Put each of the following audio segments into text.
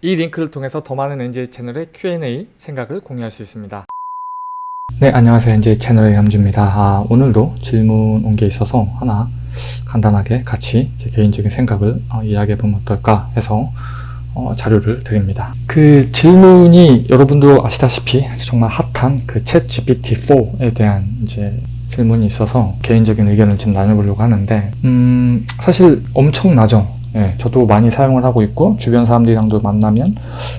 이 링크를 통해서 더 많은 NJ 채널의 Q&A 생각을 공유할 수 있습니다. 네, 안녕하세요. NJ 채널의 염주입니다. 아, 오늘도 질문 온 게 있어서 하나 간단하게 같이 제 개인적인 생각을 어, 이야기해보면 어떨까 해서 어, 자료를 드립니다. 그 질문이 여러분도 아시다시피 정말 핫한 그 챗 GPT-4에 대한 이제 질문이 있어서 개인적인 의견을 지금 나눠보려고 하는데 음, 사실 엄청나죠. 예, 저도 많이 사용을 하고 있고 주변 사람들이랑도 만나면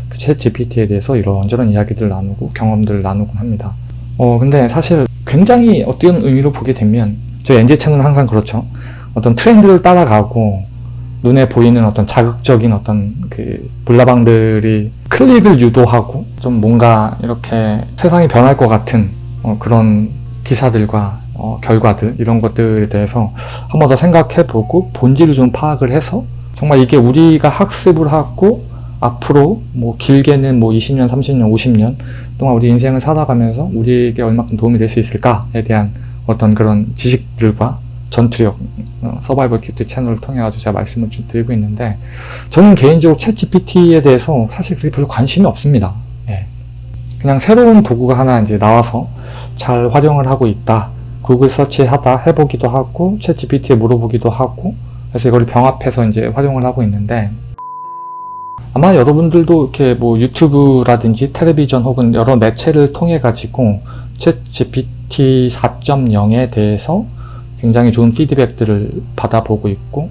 그챗 GPT에 대해서 이런저런 이야기들 나누고 경험들을 나누곤 합니다. 어 근데 사실 굉장히 어떤 의미로 보게 되면 저희 NJ 채널은 항상 그렇죠. 어떤 트렌드를 따라가고 눈에 보이는 어떤 자극적인 어떤 그 불나방들이 클릭을 유도하고 좀 뭔가 이렇게 세상이 변할 것 같은 어 그런 기사들과 어 결과들 이런 것들에 대해서 한 번 더 생각해보고 본질을 좀 파악을 해서 정말 이게 우리가 학습을 하고 앞으로 뭐 길게는 뭐 20년, 30년, 50년 동안 우리 인생을 살아가면서 우리에게 얼마큼 도움이 될 수 있을까에 대한 어떤 그런 지식들과 전투력, 어, 서바이벌 키트 채널을 통해 가지고 제가 말씀을 좀 드리고 있는데 저는 개인적으로 챗 GPT에 대해서 사실 그렇게 별로 관심이 없습니다. 예. 그냥 새로운 도구가 하나 이제 나와서 잘 활용을 하고 있다. 구글 서치하다 해보기도 하고 챗 GPT에 물어보기도 하고 그래서 이걸 병합해서 이제 활용을 하고 있는데 아마 여러분들도 이렇게 뭐 유튜브라든지 텔레비전 혹은 여러 매체를 통해 가지고 챗 GPT 4.0에 대해서 굉장히 좋은 피드백들을 받아보고 있고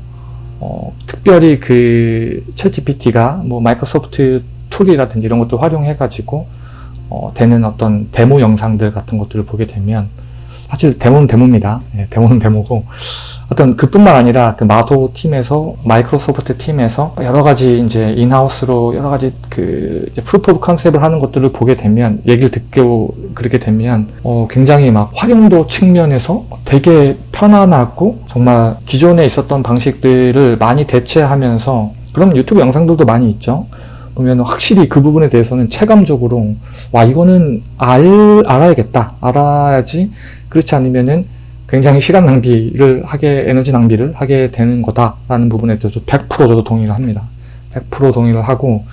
어, 특별히 그챗 GPT가 뭐 마이크로소프트 tool이라든지 이런 것도 활용해 가지고 어, 되는 어떤 데모 영상들 같은 것들을 보게 되면 사실 데모는 데모입니다. 네, 데모는 데모고 어떤 그뿐만 아니라 그 마도 팀에서 마이크로소프트 팀에서 여러 가지 이제 in-house로 여러 가지 그 proof of concept을 하는 것들을 보게 되면 얘기를 듣고 그렇게 되면 어 굉장히 막 활용도 측면에서 되게 편안하고 정말 기존에 있었던 방식들을 많이 대체하면서 그럼 유튜브 영상들도 많이 있죠. 보면 확실히 그 부분에 대해서는 체감적으로 와 이거는 알 알아야겠다 알아야지 그렇지 않으면은 굉장히 시간 낭비를 하게 에너지 낭비를 하게 되는 거다라는 부분에 대해서 100% 저도 동의를 합니다. 100% 동의를 하고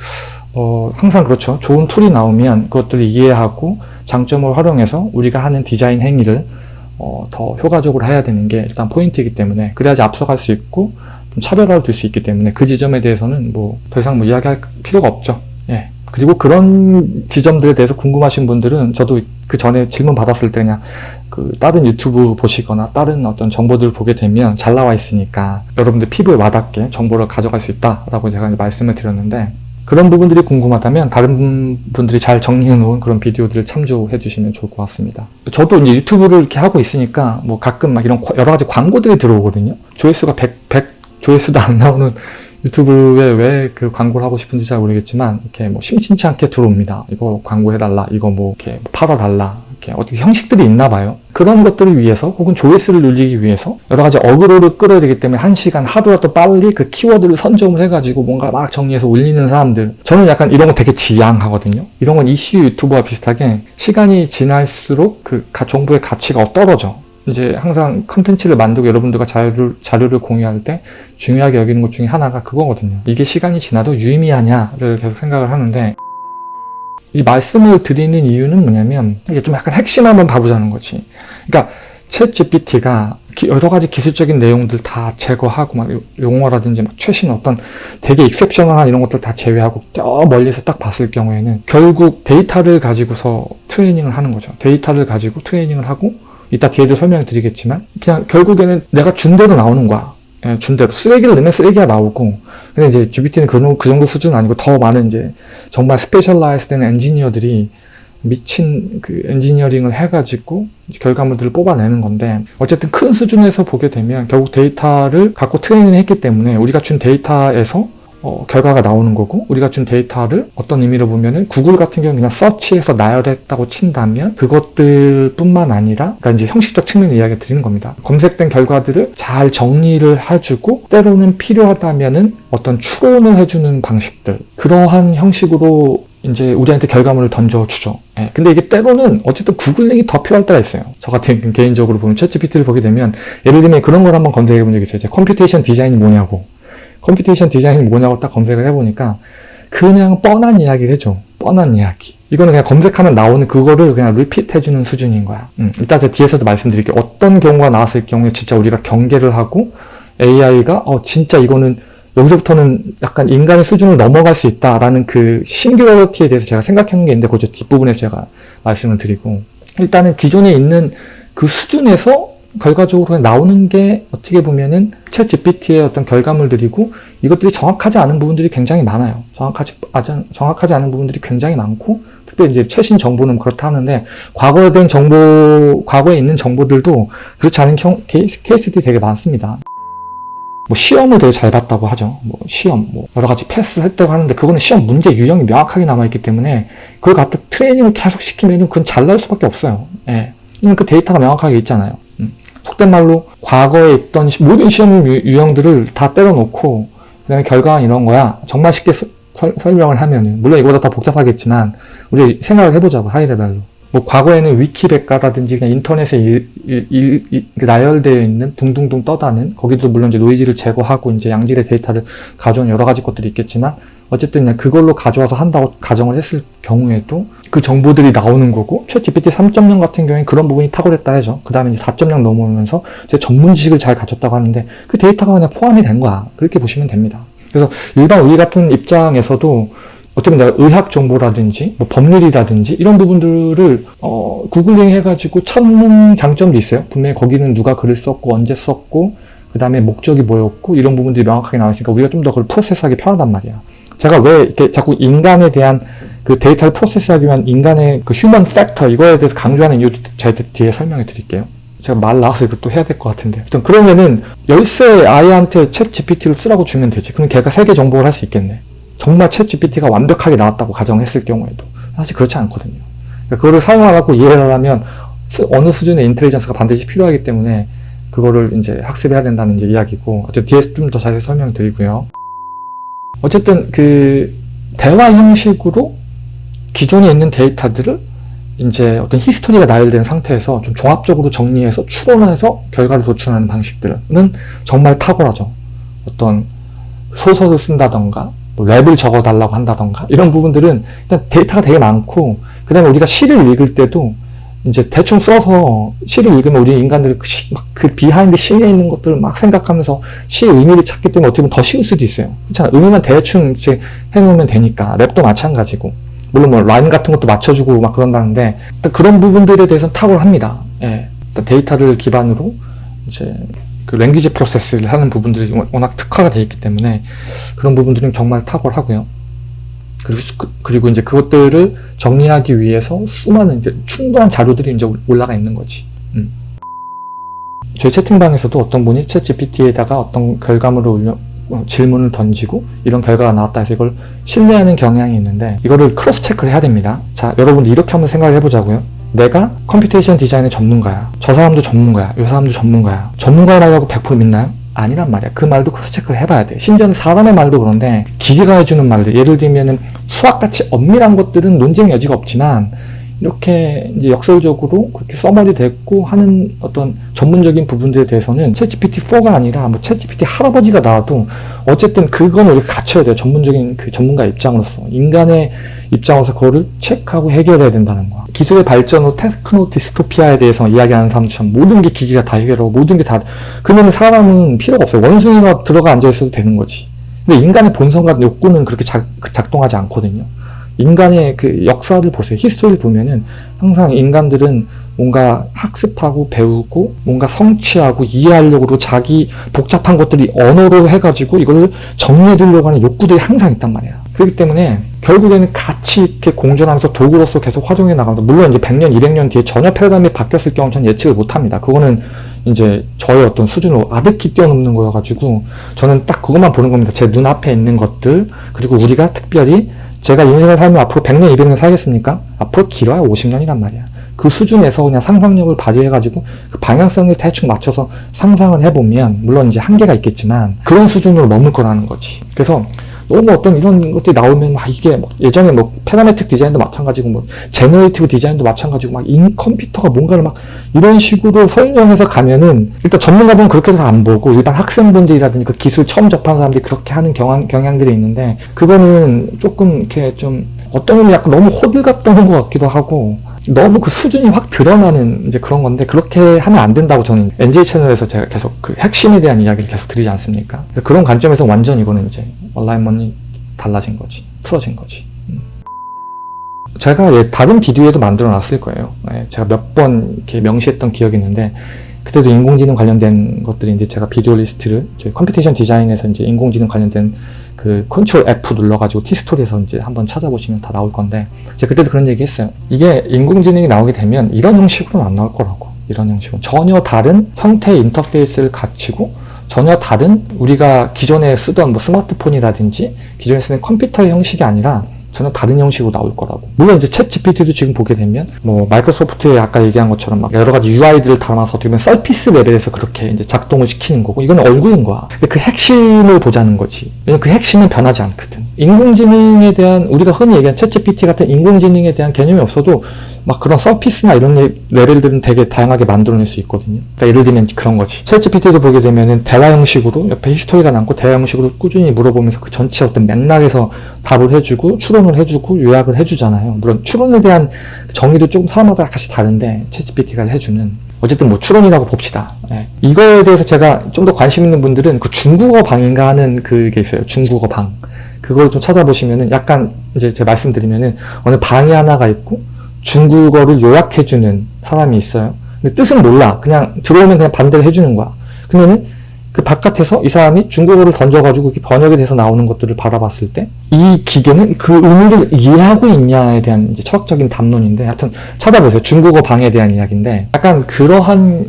어, 항상 그렇죠. 좋은 tool이 나오면 그것들을 이해하고 장점을 활용해서 우리가 하는 디자인 행위를 어, 더 효과적으로 해야 되는 게 일단 포인트이기 때문에 그래야지 앞서갈 수 있고 좀 차별화를 둘 수 있기 때문에 그 지점에 대해서는 뭐 더 이상 뭐 이야기할 필요가 없죠. 예. 그리고 그런 지점들에 대해서 궁금하신 분들은 저도 그 전에 질문 받았을 때 그냥 그 다른 유튜브 보시거나 다른 어떤 정보들을 보게 되면 잘 나와 있으니까 여러분들 피부에 와닿게 정보를 가져갈 수 있다라고 제가 말씀을 드렸는데 그런 부분들이 궁금하다면 다른 분들이 잘 정리해 놓은 그런 비디오들을 참조해 주시면 좋을 것 같습니다. 저도 이제 유튜브를 이렇게 하고 있으니까 뭐 가끔 막 이런 여러 가지 광고들이 들어오거든요. 조회수가 100, 100 조회수도 안 나오는 유튜브에 왜 그 광고를 하고 싶은지 잘 모르겠지만 이렇게 뭐 심심치 않게 들어옵니다. 이거 광고해달라, 이거 뭐 이렇게 팔아달라, 이렇게 어떻게 형식들이 있나 봐요. 그런 것들을 위해서 혹은 조회수를 늘리기 위해서 여러 가지 어그로를 끌어야 되기 때문에 한 시간 하루라도 빨리 그 키워드를 선점을 해가지고 뭔가 막 정리해서 올리는 사람들 저는 약간 이런 거 되게 지양하거든요. 이런 건 이슈 유튜버와 비슷하게 시간이 지날수록 그 정보의 가치가 떨어져. 이제 항상 컨텐츠를 만들고 여러분들과 자료를, 자료를 공유할 때 중요하게 여기는 것 중에 하나가 그거거든요. 이게 시간이 지나도 유의미하냐를 계속 생각을 하는데 이 말씀을 드리는 이유는 뭐냐면 이게 좀 약간 핵심 한번 봐보자는 거지. 그러니까 챗 GPT가 여러 가지 기술적인 내용들 다 제거하고 막 용어라든지 막 최신 어떤 되게 exceptional한 이런 것들 다 제외하고 저 멀리서 딱 봤을 경우에는 결국 데이터를 가지고서 트레이닝을 하는 거죠. 데이터를 가지고 트레이닝을 하고 이따 뒤에도 설명을 드리겠지만 그냥 결국에는 내가 준 대로 나오는 거야. 예, 준 대로 쓰레기를 넣으면 쓰레기가 나오고 근데 이제 GPT는 그, 그 정도 수준은 아니고 더 많은 이제 정말 specialize 된 엔지니어들이 미친 그 엔지니어링을 해가지고 결과물들을 뽑아내는 건데 어쨌든 큰 수준에서 보게 되면 결국 데이터를 갖고 트레이닝을 했기 때문에 우리가 준 데이터에서 어, 결과가 나오는 거고 우리가 준 데이터를 어떤 의미로 보면은 구글 같은 경우는 그냥 서치해서 나열했다고 친다면 그것들 뿐만 아니라 그러니까 이제 형식적 측면의 이야기 드리는 겁니다. 검색된 결과들을 잘 정리를 해주고 때로는 필요하다면은 어떤 추론을 해주는 방식들 그러한 형식으로 이제 우리한테 결과물을 던져주죠. 예. 근데 이게 때로는 어쨌든 구글링이 더 필요할 때가 있어요. 저 같은 개인적으로 보면 챗 GPT를 보게 되면 예를 들면 그런 걸 한번 검색해 본 적이 있어요. computation design이 뭐냐고 computation design이 뭐냐고 딱 검색을 해보니까 그냥 뻔한 이야기를 해줘. 뻔한 이야기. 이거는 그냥 검색하면 나오는 그거를 그냥 repeat 해주는 수준인 거야. 음, 이따 제 뒤에서도 말씀드릴게요. 어떤 경우가 나왔을 경우에 진짜 우리가 경계를 하고 AI가 어 진짜 이거는 여기서부터는 약간 인간의 수준을 넘어갈 수 있다라는 그 싱귤러리티에 대해서 제가 생각하는 게 있는데 그저 뒷부분에서 제가 말씀을 드리고 일단은 기존에 있는 그 수준에서 결과적으로 나오는 게 어떻게 보면은 챗 GPT의 어떤 결과물들이고 이것들이 정확하지 않은 부분들이 굉장히 많아요. 정확하지, 정확하지 않은 부분들이 굉장히 많고 특별히 이제 최신 정보는 그렇다 하는데 과거에 된 정보, 과거에 있는 정보들도 그렇지 않은 경, 케이스, 케이스들이 되게 많습니다. 뭐 시험을 되게 잘 봤다고 하죠. 뭐 시험, 뭐 여러 가지 패스를 했다고 하는데 그거는 시험 문제 유형이 명확하게 남아있기 때문에 그걸 갖다 트레이닝을 계속 시키면 그건 잘 나올 수밖에 없어요. 예. 그 데이터가 명확하게 있잖아요. 음. 속된 말로 과거에 있던 모든 시험 유형들을 다 때려놓고 그 다음에 결과는 이런 거야. 정말 쉽게 서, 설명을 하면 물론 이거보다 더 복잡하겠지만 우리 생각을 해보자고 하이레벨로. 뭐 과거에는 위키백과라든지 그냥 인터넷에 일, 일, 일, 나열되어 있는 둥둥둥 떠다는 거기도 물론 이제 노이즈를 제거하고 이제 양질의 데이터를 가져온 여러 가지 것들이 있겠지만 어쨌든 그냥 그걸로 가져와서 한다고 가정을 했을 경우에도 그 정보들이 나오는 거고 최 GPT 3.0 같은 경우에 그런 부분이 탁월했다 해죠. 그 다음에 이제 4.0 넘어오면서 제 전문 지식을 잘 갖췄다고 하는데 그 데이터가 그냥 포함이 된 거야. 그렇게 보시면 됩니다. 그래서 일반 우리 같은 입장에서도 어떻게 보면 의학 정보라든지 뭐 법률이라든지 이런 부분들을 어, 구글링 해가지고 찾는 장점도 있어요. 분명히 거기는 누가 글을 썼고 언제 썼고 그 다음에 목적이 뭐였고 이런 부분들이 명확하게 나와 있으니까 우리가 좀 더 그걸 프로세스하기 편하단 말이야. 제가 왜 이렇게 자꾸 인간에 대한 그 데이터를 프로세스하기 위한 인간의 그 human factor 이거에 대해서 강조하는 이유 제가 뒤에 설명해 드릴게요. 제가 말 나와서 또 해야 될 것 같은데. 하여튼 그러면은 열세 아이한테 챗 GPT를 쓰라고 주면 되지. 그럼 걔가 세계 정복을 할 수 있겠네. 정말 챗 GPT가 완벽하게 나왔다고 가정했을 경우에도 사실 그렇지 않거든요. 그러니까 그거를 사용하고 이해를 하면 어느 수준의 인텔리전스가 반드시 필요하기 때문에 그거를 이제 학습해야 된다는 이제 이야기고 어쨌든 뒤에서 좀더 자세히 설명드리고요. 어쨌든 그 대화 형식으로 기존에 있는 데이터들을 이제 어떤 히스토리가 나열된 상태에서 좀 종합적으로 정리해서 추론해서 결과를 도출하는 방식들은 정말 탁월하죠. 어떤 소설을 쓴다던가 뭐 랩을 적어달라고 한다던가 이런 부분들은 일단 데이터가 되게 많고 그 다음에 우리가 시를 읽을 때도 이제 대충 써서 시를 읽으면 우리 인간들이 그, 그 behind 시에 있는 것들을 막 생각하면서 시의 의미를 찾기 때문에 어떻게 보면 더 쉬울 수도 있어요. 그렇잖아. 의미만 대충 이제 해놓으면 되니까 랩도 마찬가지고 물론 뭐 라임 같은 것도 맞춰주고 막 그런다는데 그런 부분들에 대해서는 탁월합니다. 예. 데이터를 기반으로 이제 그 language process를 하는 부분들이 워낙 특화가 되어 있기 때문에 그런 부분들은 정말 탁월하고요. 그리고, 그, 그리고 이제 그것들을 정리하기 위해서 수많은 충분한 자료들이 이제 올라가 있는 거지. 음. 저희 채팅방에서도 어떤 분이 챗 GPT에다가 어떤 결과물을 올려, 어, 질문을 던지고 이런 결과가 나왔다 해서 이걸 신뢰하는 경향이 있는데 이거를 cross check를 해야 됩니다. 자, 여러분들 이렇게 한번 생각을 해보자고요. 내가 computation design의 전문가야. 저 사람도 전문가야. 이 사람도 전문가야. 전문가라고 100% 믿나요? 아니란 말이야. 그 말도 cross check를 해봐야 돼. 심지어는 사람의 말도 그런데 기계가 해주는 말들. 예를 들면은 수학같이 엄밀한 것들은 논쟁 여지가 없지만 이렇게 이제 역설적으로 그렇게 summary 됐고 하는 어떤 전문적인 부분들에 대해서는 챗GPT4가 아니라 뭐 챗GPT 할아버지가 나와도 어쨌든 그건 우리가 갖춰야 돼요. 전문적인 그 전문가 입장으로서. 인간의 입장에서 그거를 체크하고 해결해야 된다는 거야. 기술의 발전으로 techno dystopia에 대해서 이야기하는 사람들처럼 모든 게 기계가 다 해결하고 모든 게 다 그러면 사람은 필요가 없어요. 원숭이가 들어가 앉아 있어도 되는 거지. 근데 인간의 본성과 욕구는 그렇게 작, 작동하지 않거든요. 인간의 그 역사를 보세요. history를 보면은 항상 인간들은 뭔가 학습하고 배우고 뭔가 성취하고 이해하려고 자기 복잡한 것들이 언어로 해가지고 이걸 정리해 두려고 하는 욕구들이 항상 있단 말이야. 그렇기 때문에 결국에는 같이 이렇게 공존하면서 도구로서 계속 활용해 나가면서 물론 이제 100년, 200년 뒤에 전혀 패러다임이 바뀌었을 경우 는 예측을 못 합니다. 그거는 이제 저의 어떤 수준으로 아득히 뛰어넘는 거여가지고 저는 딱 그것만 보는 겁니다. 제 눈앞에 있는 것들 그리고 우리가 특별히 제가 인생을 살면 앞으로 100년, 200년 살겠습니까? 앞으로 길어야 50년이란 말이야. 그 수준에서 그냥 상상력을 발휘해가지고 그 방향성을 대충 맞춰서 상상을 해보면 물론 이제 한계가 있겠지만 그런 수준으로 머물 거라는 거지. 그래서 너무 어떤 이런 것들이 나오면 막 이게 뭐 예전에 뭐 parametric design도 마찬가지고 뭐 generative design도 마찬가지고 막 인 컴퓨터가 뭔가를 막 이런 식으로 설명해서 가면은 일단 전문가들은 그렇게 해서 안 보고 일반 학생분들이라든지 그 기술 처음 접하는 사람들이 그렇게 하는 경향, 경향들이 있는데 그거는 조금 이렇게 좀 어떤 의미 약간 너무 호들갑 떠는 것 같기도 하고 너무 그 수준이 확 드러나는 이제 그런 건데 그렇게 하면 안 된다고 저는 NJ 채널에서 제가 계속 그 핵심에 대한 이야기를 계속 드리지 않습니까? 그런 관점에서 완전 이거는 이제 alignment이 달라진 거지 틀어진 거지. 음. 제가 예, 다른 비디오에도 만들어 놨을 거예요. 예, 제가 몇 번 이렇게 명시했던 기억이 있는데 그때도 인공지능 관련된 것들이 이제 제가 비디오 리스트를 저희 computation design에서 이제 인공지능 관련된 그 control F 눌러가지고 티스토리에서 이제 한번 찾아보시면 다 나올 건데 제가 그때도 그런 얘기 했어요. 이게 인공지능이 나오게 되면 이런 형식으로는 안 나올 거라고. 이런 형식으로. 전혀 다른 형태의 인터페이스를 갖추고 전혀 다른 우리가 기존에 쓰던 뭐 스마트폰이라든지 기존에 쓰는 컴퓨터의 형식이 아니라 전혀 다른 형식으로 나올 거라고. 물론 이제 챗 GPT도 지금 보게 되면 뭐 마이크로소프트에 아까 얘기한 것처럼 막 여러 가지 UI들을 담아서 어떻게 보면 surface level에서 그렇게 이제 작동을 시키는 거고 이건 얼굴인 거야. 근데 그 핵심을 보자는 거지. 왜냐면 그 핵심은 변하지 않거든. 인공지능에 대한 우리가 흔히 얘기하는 챗 GPT 같은 인공지능에 대한 개념이 없어도 막 그런 surface나 이런 레벨들은 되게 다양하게 만들어낼 수 있거든요. 그러니까 예를 들면 그런 거지. 챗GPT도 보게 되면은 대화 형식으로 옆에 history가 남고 대화 형식으로 꾸준히 물어보면서 그 전체 어떤 맥락에서 답을 해주고 추론을 해주고 요약을 해주잖아요. 물론 추론에 대한 정의도 조금 사람마다 약간씩 다른데 챗GPT가 해주는 어쨌든 뭐 추론이라고 봅시다. 네. 이거에 대해서 제가 좀 더 관심 있는 분들은 그 중국어 방인가 하는 그게 있어요. 중국어 방. 그걸 좀 찾아보시면은 약간 이제 제가 말씀드리면은 어느 방이 하나가 있고 중국어를 요약해주는 사람이 있어요. 근데 뜻은 몰라. 그냥 들어오면 그냥 반대로 해주는 거야. 그러면은 그 바깥에서 이 사람이 중국어를 던져가지고 이렇게 번역이 돼서 나오는 것들을 바라봤을 때 이 기계는 그 의미를 이해하고 있냐에 대한 이제 철학적인 담론인데 하여튼 찾아보세요. 중국어 방에 대한 이야기인데 약간 그러한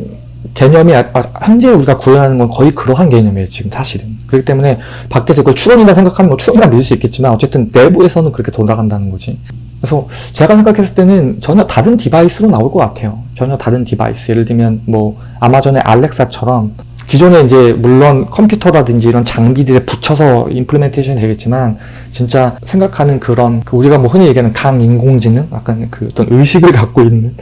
개념이 아, 아, 현재 우리가 구현하는 건 거의 그러한 개념이에요. 지금 사실은. 그렇기 때문에 밖에서 그걸 추론이라 생각하면 뭐 추론이라 믿을 수 있겠지만 어쨌든 내부에서는 그렇게 돌아간다는 거지. 그래서 제가 생각했을 때는 전혀 다른 device로 나올 것 같아요. 전혀 다른 device. 예를 들면 뭐 아마존의 알렉사처럼 기존에 이제 물론 컴퓨터라든지 이런 장비들에 붙여서 implementation이 되겠지만 진짜 생각하는 그런 그 우리가 뭐 흔히 얘기하는 강인공지능 약간 그 어떤 의식을 갖고 있는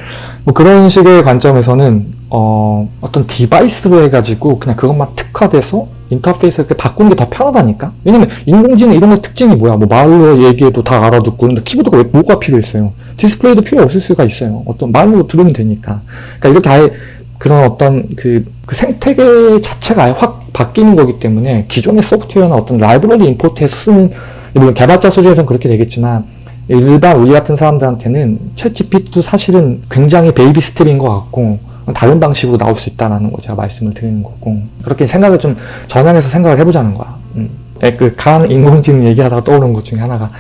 뭐 그런 식의 관점에서는 어 어떤 device로 해가지고 그냥 그것만 특화돼서 인터페이스를 이렇게 바꾸는 게 더 편하다니까? 왜냐면 인공지능 이런 거 특징이 뭐야? 뭐 말로 얘기해도 다 알아듣고 근데 키보드가 왜 뭐가 필요했어요? 디스플레이도 필요 없을 수가 있어요. 어떤 말로 들으면 되니까. 그러니까 이렇게 아예 그런 어떤 그, 그 생태계 자체가 아예 확 바뀌는 거기 때문에 기존의 소프트웨어나 어떤 라이브러리 import해서 쓰는 물론 개발자 수준에서는 그렇게 되겠지만 일반 우리 같은 사람들한테는 챗 GPT도 사실은 굉장히 baby step인 것 같고 다른 방식으로 나올 수 있다는 거 제가 말씀을 드리는 거고 그렇게 생각을 좀 전환해서 생각을 해보자는 거야. 음. 그간 인공지능 얘기하다가 떠오른 것 중에 하나가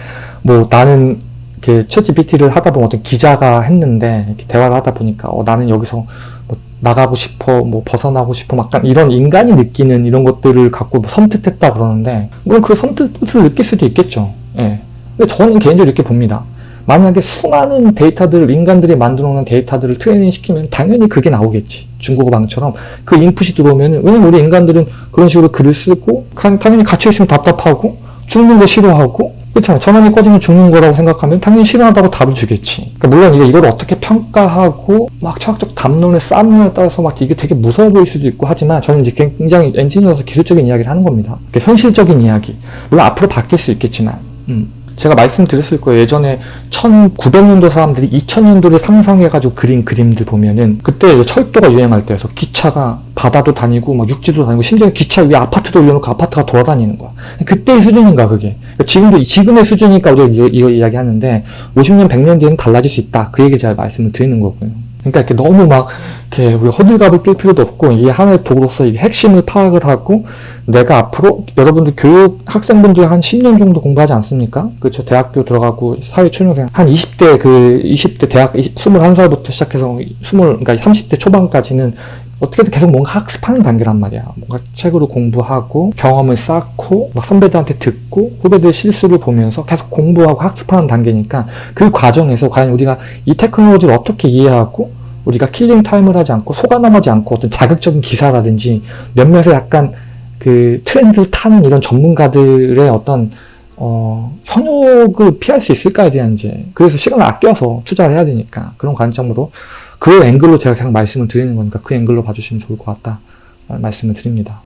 뭐 나는 이렇게 챗 GPT를 하다 보면 어떤 기자가 했는데 이렇게 대화를 하다 보니까 어, 나는 여기서 뭐 나가고 싶어 뭐 벗어나고 싶어 막 이런 인간이 느끼는 이런 것들을 갖고 뭐 섬뜩했다 그러는데 물론 그 섬뜩을 느낄 수도 있겠죠. 예. 근데 저는 개인적으로 이렇게 봅니다. 만약에 수많은 데이터들을 인간들이 만들어 놓은 데이터들을 트레이닝 시키면 당연히 그게 나오겠지. 중국어 방처럼 그 인풋이 들어오면은 왜냐면 우리 인간들은 그런 식으로 글을 쓰고 당연히 갇혀 있으면 답답하고 죽는 거 싫어하고 그렇잖아요. 전원이 꺼지면 죽는 거라고 생각하면 당연히 싫어한다고 답을 주겠지. 그러니까 물론 이게 이걸 어떻게 평가하고 막 철학적 담론을 쌓느냐에 따라서 막 이게 되게 무서워 보일 수도 있고 하지만 저는 이제 굉장히 엔지니어로서 기술적인 이야기를 하는 겁니다. 그러니까 현실적인 이야기. 물론 앞으로 바뀔 수 있겠지만. 음. 제가 말씀드렸을 거예요. 예전에 1900년도 사람들이 2000년도를 상상해가지고 그린 그림들 보면은 그때 철도가 유행할 때여서 기차가 바다도 다니고 막 육지도 다니고 심지어 기차 위에 아파트도 올려놓고 아파트가 돌아다니는 거야. 그때의 수준인가 그게. 그러니까 지금도 지금의 수준이니까 우리가 이거, 이거 이야기하는데 50년 100년 뒤에는 달라질 수 있다. 그 얘기 제가 말씀을 드리는 거고요. 그러니까 이렇게 너무 막 이렇게 우리 허들갑을 낄 필요도 없고 이게 하나의 도구로서 이게 핵심을 파악을 하고 내가 앞으로 여러분들 교육 학생분들 한 10년 정도 공부하지 않습니까? 그렇죠. 대학교 들어가고 사회 초년생 한 20대 그 20대 대학 21살부터 시작해서 20 그러니까 30대 초반까지는 어떻게든 계속 뭔가 학습하는 단계란 말이야. 뭔가 책으로 공부하고 경험을 쌓고 막 선배들한테 듣고 후배들 실수를 보면서 계속 공부하고 학습하는 단계니까 그 과정에서 과연 우리가 이 technology를 어떻게 이해하고 우리가 killing time을 하지 않고 속아 넘어지 않고 어떤 자극적인 기사라든지 몇몇의 약간 그 트렌드를 타는 이런 전문가들의 어떤 어, 현혹을 피할 수 있을까에 대한 이제 그래서 시간을 아껴서 투자를 해야 되니까 그런 관점으로 그 앵글로 제가 계속 말씀을 드리는 거니까 그 앵글로 봐주시면 좋을 것 같다 말씀을 드립니다.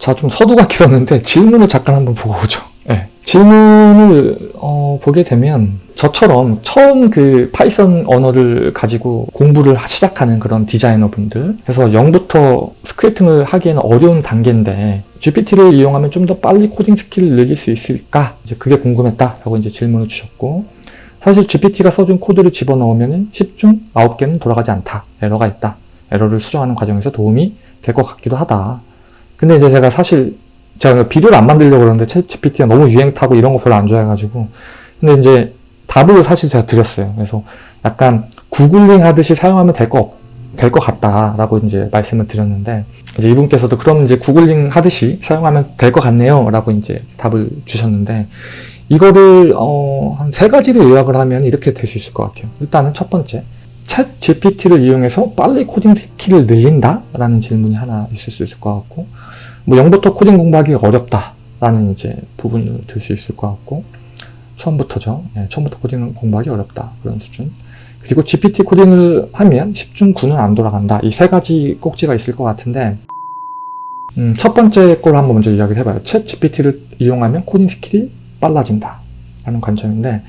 자, 좀 서두가 길었는데 질문을 잠깐 한번 보고 오죠. 네. 질문을 어, 보게 되면 저처럼 처음 그 파이썬 언어를 가지고 공부를 시작하는 그런 디자이너 분들 그래서 0부터 scripting을 하기에는 어려운 단계인데 GPT를 이용하면 좀 더 빨리 코딩 skill을 늘릴 수 있을까? 이제 그게 궁금했다 라고 이제 질문을 주셨고 사실 GPT가 써준 코드를 집어넣으면 10중 9개는 돌아가지 않다. 에러가 있다. 에러를 수정하는 과정에서 도움이 될 것 같기도 하다. 근데 이제 제가 사실 제가 비디오를 안 만들려고 그러는데 ChatGPT가 너무 유행 타고 이런 거 별로 안 좋아해가지고 근데 이제 답을 사실 제가 드렸어요. 그래서 약간 구글링 하듯이 사용하면 될 것, 될것 같다라고 이제 말씀을 드렸는데 이제 이분께서도 그럼 이제 구글링 하듯이 사용하면 될 것 같네요. 라고 이제 답을 주셨는데 이거를 어, 한 세 가지로 요약을 하면 이렇게 될 수 있을 것 같아요. 일단은 첫 번째, ChatGPT를 이용해서 빨리 코딩 skill을 늘린다? 라는 질문이 하나 있을 수 있을 것 같고 뭐 0부터 코딩 공부하기 어렵다 라는 이제 부분을 들 수 있을 것 같고 처음부터죠. 네, 처음부터 코딩 공부하기 어렵다 그런 수준 그리고 GPT 코딩을 하면 10중 9는 안 돌아간다 이 세 가지 꼭지가 있을 것 같은데 음, 첫 번째 걸 한번 먼저 이야기를 해봐요. ChatGPT를 이용하면 코딩 skill이 빨라진다 라는 관점인데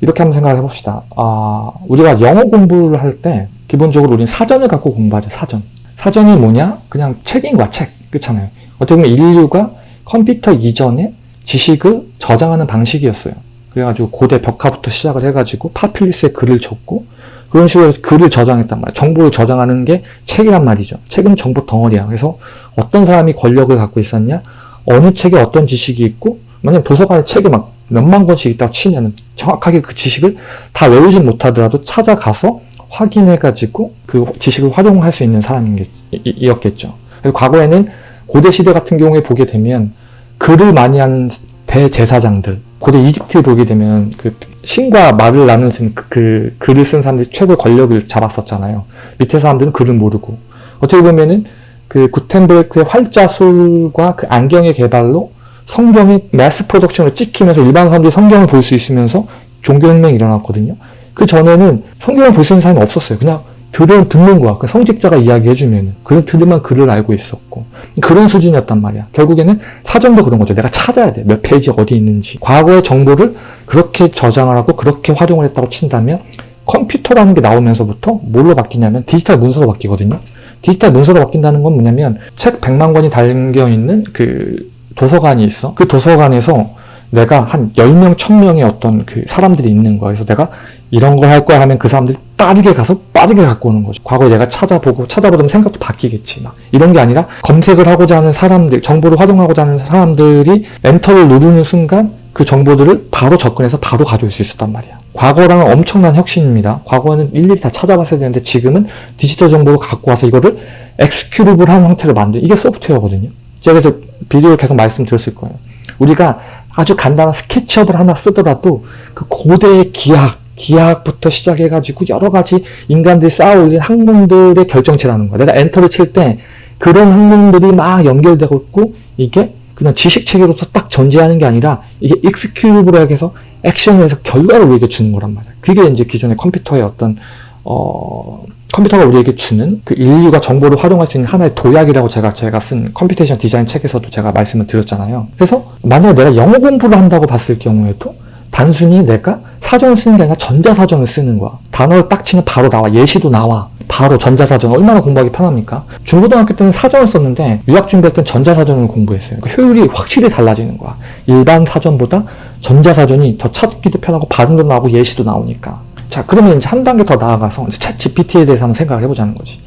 이렇게 한번 생각을 해봅시다. 아, 우리가 영어 공부를 할 때 기본적으로 우리는 사전을 갖고 공부하죠. 사전. 사전이 뭐냐? 그냥 책인 거야. 책. 그렇잖아요. 어떻게 보면 인류가 컴퓨터 이전에 지식을 저장하는 방식이었어요. 그래가지고 고대 벽화부터 시작을 해가지고 파필리스에 글을 적고 그런 식으로 글을 저장했단 말이에요. 정보를 저장하는 게 책이란 말이죠. 책은 정보 덩어리야. 그래서 어떤 사람이 권력을 갖고 있었냐? 어느 책에 어떤 지식이 있고 만약 도서관에 책이 막 몇만 권씩 있다고 치면은 정확하게 그 지식을 다 외우진 못하더라도 찾아가서 확인해가지고 그 지식을 활용할 수 있는 사람이었겠죠. 과거에는 고대 시대 같은 경우에 보게 되면 글을 많이 한 대제사장들, 고대 이집트를 보게 되면 그 신과 말을 나누는 그, 그 글을 쓴 사람들이 최고 권력을 잡았었잖아요. 밑에 사람들은 글을 모르고 어떻게 보면은 그 구텐베르크의 활자술과 그 안경의 개발로 성경이 매스 프로덕션을 찍히면서 일반 사람들이 성경을 볼 수 있으면서 종교혁명이 일어났거든요. 그 전에는 성경을 볼 수 있는 사람이 없었어요. 그냥 들은 듣는 거야. 그 성직자가 이야기해주면 그래서 들으면 글을 알고 있었고 그런 수준이었단 말이야. 결국에는 사전도 그런 거죠. 내가 찾아야 돼. 몇 페이지 어디 있는지. 과거의 정보를 그렇게 저장을 하고 그렇게 활용을 했다고 친다면 컴퓨터라는 게 나오면서부터 뭘로 바뀌냐면 디지털 문서로 바뀌거든요. 디지털 문서로 바뀐다는 건 뭐냐면 책 100만 권이 달려있는 그 도서관이 있어. 그 도서관에서 내가 한 10명, 1000명의 어떤 그 사람들이 있는 거야. 그래서 내가 이런 걸 할 거야 하면 그 사람들이 빠르게 가서 빠르게 갖고 오는 거죠. 과거에 내가 찾아보고 찾아보면 생각도 바뀌겠지. 막 이런 게 아니라 검색을 하고자 하는 사람들, 정보를 활용하고자 하는 사람들이 엔터를 누르는 순간 그 정보들을 바로 접근해서 바로 가져올 수 있었단 말이야. 과거랑은 엄청난 혁신입니다. 과거는 일일이 다 찾아봤어야 되는데 지금은 디지털 정보를 갖고 와서 이거를 엑스큐리블한 형태로 만든 이게 소프트웨어거든요. 제가 그래서 비디오를 계속 말씀드렸을 거예요. 우리가 아주 간단한 스케치업을 하나 쓰더라도 그 고대의 기하 기하학부터 시작해가지고 여러 가지 인간들이 쌓아올린 학문들의 결정체라는 거야. 내가 엔터를 칠 때 그런 학문들이 막 연결되고 있고 이게 그냥 지식체계로서 딱 전제하는 게 아니라 이게 익스큐브로 해서 액션을 해서 결과를 우리에게 주는 거란 말이야. 그게 이제 기존의 컴퓨터의 어떤 어 컴퓨터가 우리에게 주는 그 인류가 정보를 활용할 수 있는 하나의 도약이라고 제가 제가 쓴 computation design 책에서도 제가 말씀을 드렸잖아요. 그래서 만약에 내가 영어 공부를 한다고 봤을 경우에도 단순히 내가 사전을 쓰는 게 아니라 전자사전을 쓰는 거야. 단어를 딱 치면 바로 나와. 예시도 나와. 바로 전자사전. 얼마나 공부하기 편합니까? 중고등학교 때는 사전을 썼는데 유학 준비할 땐 전자사전을 공부했어요. 그 효율이 확실히 달라지는 거야. 일반 사전보다 전자사전이 더 찾기도 편하고 발음도 나오고 예시도 나오니까. 자, 그러면 이제 한 단계 더 나아가서 이제 챗 GPT에 대해서 한번 생각을 해보자는 거지.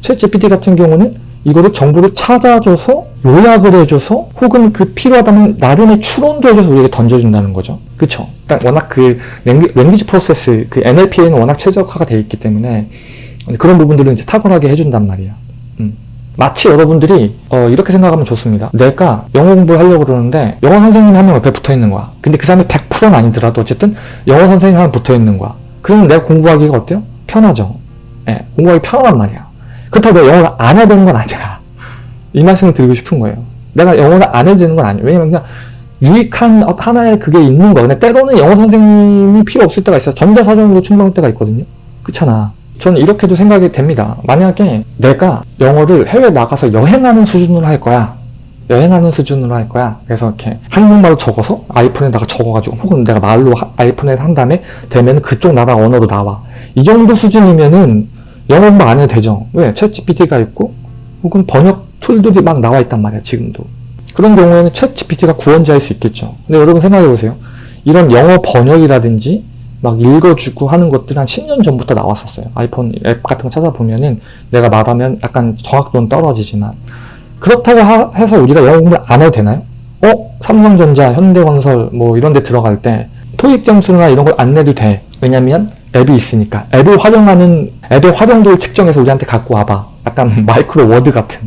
챗 GPT 같은 경우는 이거를 정보를 찾아줘서 요약을 해줘서 혹은 그 필요하다면 나름의 추론도 해줘서 우리에게 던져준다는 거죠. 그쵸? 그러니까 워낙 그 랭귀지 프로세스, 그 NLP에는 워낙 최적화가 되어 있기 때문에 그런 부분들은 이제 탁월하게 해준단 말이야. 음. 마치 여러분들이 어, 이렇게 생각하면 좋습니다. 내가 영어 공부를 하려고 그러는데 영어 선생님이 한 명 옆에 붙어 있는 거야. 근데 그 사람이 100%는 아니더라도 어쨌든 영어 선생님이 한 명 붙어 있는 거야. 그러면 내가 공부하기가 어때요? 편하죠. 예, 공부하기 편하단 말이야. 그렇다고 내가 영어를 안 해야 되는 건 아니야. 이 말씀을 드리고 싶은 거예요. 내가 영어를 안 해도 되는 건 아니에요. 왜냐면 그냥 유익한 어- 하나의 그게 있는 거야. 근데 때로는 영어 선생님이 필요 없을 때가 있어. 전자사전으로 충분할 때가 있거든요. 그렇잖아. 저는 이렇게도 생각이 됩니다. 만약에 내가 영어를 해외 나가서 여행하는 수준으로 할 거야. 여행하는 수준으로 할 거야. 그래서 이렇게 한국말로 적어서 아이폰에다가 적어가지고 혹은 내가 말로 하- 아이폰에 한 다음에 되면 그쪽 나라 언어로 나와. 이 정도 수준이면은 영어 공부 안 해도 되죠. 왜? 챗 GPT가 있고 혹은 번역 툴들이 막 나와 있단 말이야, 지금도. 그런 경우에는 챗 GPT가 구원자일 수 있겠죠. 근데 여러분 생각해 보세요. 이런 영어 번역이라든지 막 읽어주고 하는 것들이 한 10년 전부터 나왔었어요. 아이폰 앱 같은 거 찾아보면은 내가 말하면 약간 정확도는 떨어지지만 그렇다고 하- 해서 우리가 영어 공부를 안 해도 되나요? 어? 삼성전자, 현대건설 뭐 이런 데 들어갈 때 토익 점수나 이런 걸 안 내도 돼. 왜냐면 앱이 있으니까. 앱을 활용하는 앱의 활용도를 측정해서 우리한테 갖고 와봐. 약간 Microsoft Word 같은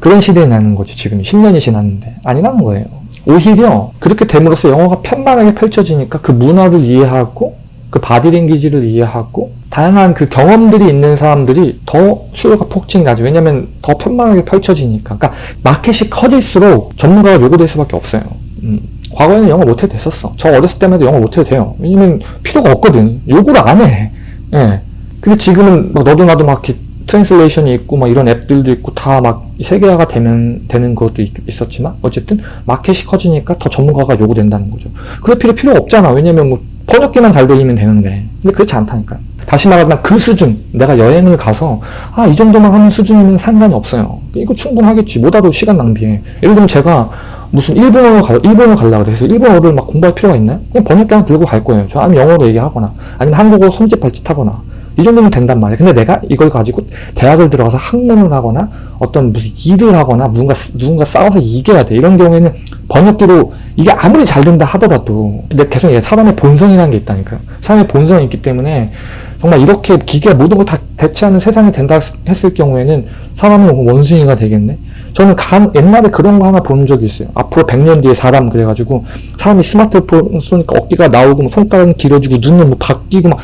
그런 시대에 나는 거지 지금 10년이 지났는데 아니라는 거예요. 오히려 그렇게 됨으로써 영어가 편만하게 펼쳐지니까 그 문화를 이해하고 그 body language를 이해하고 다양한 그 경험들이 있는 사람들이 더 수요가 폭증이 나죠. 왜냐면 더 편만하게 펼쳐지니까. 그러니까 마켓이 커질수록 전문가가 요구될 수밖에 없어요. 음, 과거에는 영어 못해도 됐었어. 저 어렸을 때만 해도 영어 못해도 돼요. 왜냐면 필요가 없거든. 요구를 안 해. 예. 근데 지금은 막 너도 나도 막 translation이 있고 막 이런 앱들도 있고 다 막 세계화가 되면 되는 것도 있, 었지만 어쨌든 마켓이 커지니까 더 전문가가 요구된다는 거죠. 그럴 필요 필요 없잖아. 왜냐면 뭐 번역기만 잘 들리면 되는데. 근데 그렇지 않다니까요. 다시 말하면 그 수준, 내가 여행을 가서 아 이 정도만 하는 수준이면 상관이 없어요. 이거 충분하겠지. 뭐다도 시간 낭비해. 예를 들면 제가 무슨 일본어를 가, 일본어 가려고 그래서 일본어를 막 공부할 필요가 있나요? 그냥 번역기 하나 들고 갈 거예요. 저 아니면 영어로 얘기하거나 아니면 한국어 손짓 발짓 하거나 이 정도면 된단 말이에요. 근데 내가 이걸 가지고 대학을 들어가서 학문을 하거나 어떤 무슨 일을 하거나 누군가, 누군가 싸워서 이겨야 돼. 이런 경우에는 번역기로 이게 아무리 잘 된다 하더라도 근데 계속 얘 사람의 본성이라는 게 있다니까요. 사람의 본성이 있기 때문에 정말 이렇게 기계가 모든 걸 다 대체하는 세상이 된다 했을 경우에는 사람은 원숭이가 되겠네. 저는 간, 옛날에 그런 거 하나 본 적이 있어요. 앞으로 100년 뒤에 사람 그래가지고 사람이 스마트폰 쏘니까 어깨가 나오고 뭐 손가락은 길어지고 눈은 뭐 바뀌고 막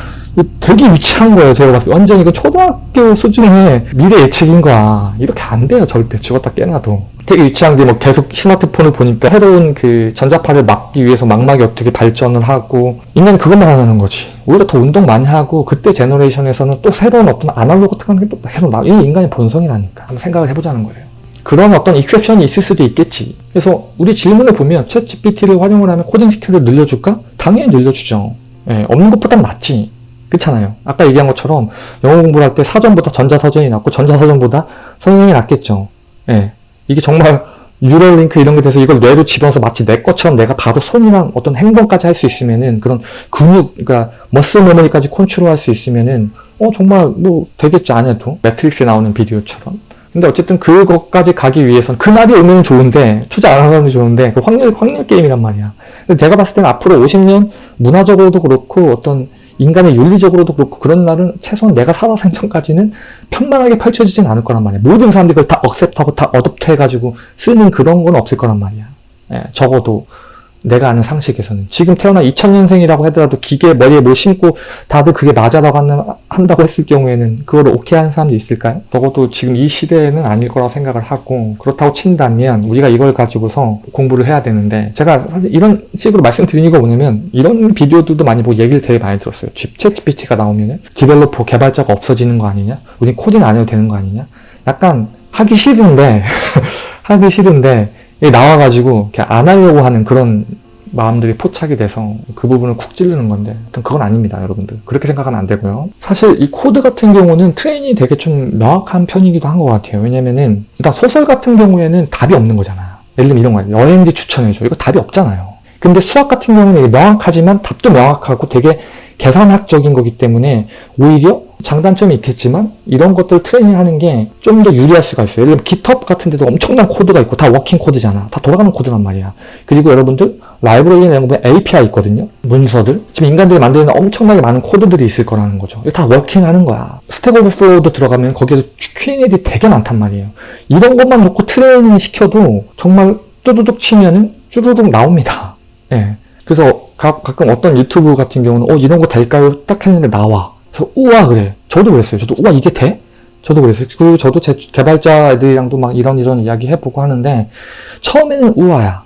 되게 유치한 거예요. 제가 봤을 때 완전 이거 초등학교 수준의 미래 예측인 거야. 이렇게 안 돼요. 절대 죽었다 깨나도. 되게 유치한 게 뭐 계속 스마트폰을 보니까 새로운 그 전자파를 막기 위해서 망막이 어떻게 발전을 하고 인간이 그것만 하는 거지. 오히려 더 운동 많이 하고 그때 제너레이션에서는 또 새로운 어떤 아날로그 같은 게 또 계속 나. 이게 인간의 본성이라니까. 한번 생각을 해보자는 거예요. 그런 어떤 exception이 있을 수도 있겠지. 그래서 우리 질문을 보면 ChatGPT를 활용을 하면 코딩 skill을 늘려줄까? 당연히 늘려주죠. 예, 없는 것보단 낫지. 그렇잖아요. 아까 얘기한 것처럼 영어 공부를 할 때 사전보다 전자사전이 낫고 전자사전보다 성형이 낫겠죠. 예. 이게 정말 뉴럴링크 이런 게 돼서 이걸 뇌로 집어서 마치 내 것처럼 내가 바로 손이랑 어떤 행동까지 할 수 있으면은 그런 근육, 그러니까 muscle memory까지 컨트롤할 수 있으면은 어 정말 뭐 되겠지 안 해도 매트릭스에 나오는 비디오처럼. 근데 어쨌든 그것까지 가기 위해선 그날이 오면 좋은데 투자 안 하면 좋은데 그 확률 확률 게임이란 말이야. 근데 내가 봤을 때는 앞으로 50년 문화적으로도 그렇고 어떤 인간의 윤리적으로도 그렇고 그런 날은 최소한 내가 살아 생전까지는 편만하게 펼쳐지진 않을 거란 말이야. 모든 사람들이 그걸 다 억셉트하고 다 어댑트 해가지고 쓰는 그런 건 없을 거란 말이야. 예, 적어도 내가 아는 상식에서는. 지금 태어난 2000년생이라고 하더라도 기계 머리에 뭘 심고 다들 그게 맞아라고 한다고 했을 경우에는 그거를 오케이 하는 사람도 있을까요? 적어도 지금 이 시대에는 아닐 거라고 생각을 하고 그렇다고 친다면 우리가 이걸 가지고서 공부를 해야 되는데 제가 이런 식으로 말씀드린 이유가 뭐냐면 이런 비디오들도 많이 보고 얘기를 되게 많이 들었어요. ChatGPT가 나오면은 developer 개발자가 없어지는 거 아니냐? 우린 코딩 안 해도 되는 거 아니냐? 약간 하기 싫은데 하기 싫은데 나와가지고 이렇게 안 하려고 하는 그런 마음들이 포착이 돼서 그 부분을 쿡 찌르는 건데 그건 아닙니다 여러분들. 그렇게 생각하면 안 되고요. 사실 이 코드 같은 경우는 training이 되게 좀 명확한 편이기도 한 것 같아요. 왜냐면은 일단 소설 같은 경우에는 답이 없는 거잖아 예를 들면 이런 거예요. 여행지 추천해줘. 이거 답이 없잖아요. 근데 수학 같은 경우는 명확하지만 답도 명확하고 되게 계산학적인 거기 때문에 오히려 장단점이 있겠지만 이런 것들 training하는 게 좀 더 유리할 수가 있어요. 예를 들면 GitHub 같은 데도 엄청난 코드가 있고 다 working code잖아. 다 돌아가는 코드란 말이야. 그리고 여러분들 라이브러리에 내는 거 보면 API 있거든요. 문서들. 지금 인간들이 만드는 엄청나게 많은 코드들이 있을 거라는 거죠. 다 working하는 거야. Stack Overflow도 들어가면 거기에도 Q&A들이 되게 많단 말이에요. 이런 것만 놓고 트레이닝 시켜도 정말 뚜두둑 치면은 쭈루룩 나옵니다. 예. 그래서 가, 끔 어떤 유튜브 같은 경우는 어 이런 거 될까요? 딱 했는데 나와. 그래서 우와 그래. 저도 그랬어요. 저도 우와 이게 돼? 저도 그랬어요. 그리고 저도 제 개발자 애들이랑도 막 이런 이런 이야기 해보고 하는데 처음에는 우와야.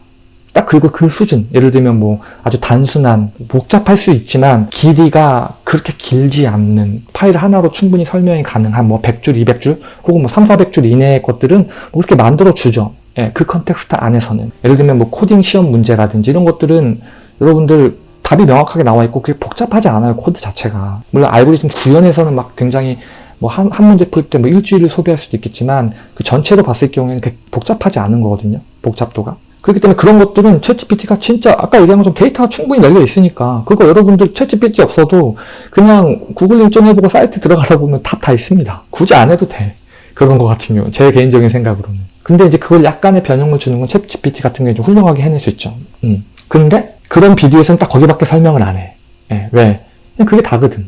딱 그리고 그 수준 예를 들면 뭐 아주 단순한 복잡할 수 있지만 길이가 그렇게 길지 않는 파일 하나로 충분히 설명이 가능한 뭐 100줄, 200줄 혹은 뭐 3, 400줄 이내의 것들은 뭐 그렇게 만들어 주죠. 예, 그 context 안에서는 예를 들면 뭐 코딩 시험 문제라든지 이런 것들은 여러분들 답이 명확하게 나와 있고 그게 복잡하지 않아요 코드 자체가. 물론 알고리즘 구현에서는 막 굉장히 뭐한 한 문제 풀 때 뭐 일주일을 소비할 수도 있겠지만 그 전체로 봤을 경우에는 복잡하지 않은 거거든요 복잡도가. 그렇기 때문에 그런 것들은 챗GPT가 진짜 아까 얘기한 것처럼 데이터가 충분히 열려 있으니까 그거 여러분들 챗GPT 없어도 그냥 구글링 해보고 사이트 들어가다 보면 답 다 있습니다. 굳이 안 해도 돼. 그런 거 같은 경우 제 개인적인 생각으로는. 근데 이제 그걸 약간의 변형을 주는 건 챗GPT 같은 경우에 좀 훌륭하게 해낼 수 있죠. 음. 근데 그런 비디오에서는 딱 거기밖에 설명을 안 해. 예, 왜? 그게 다거든.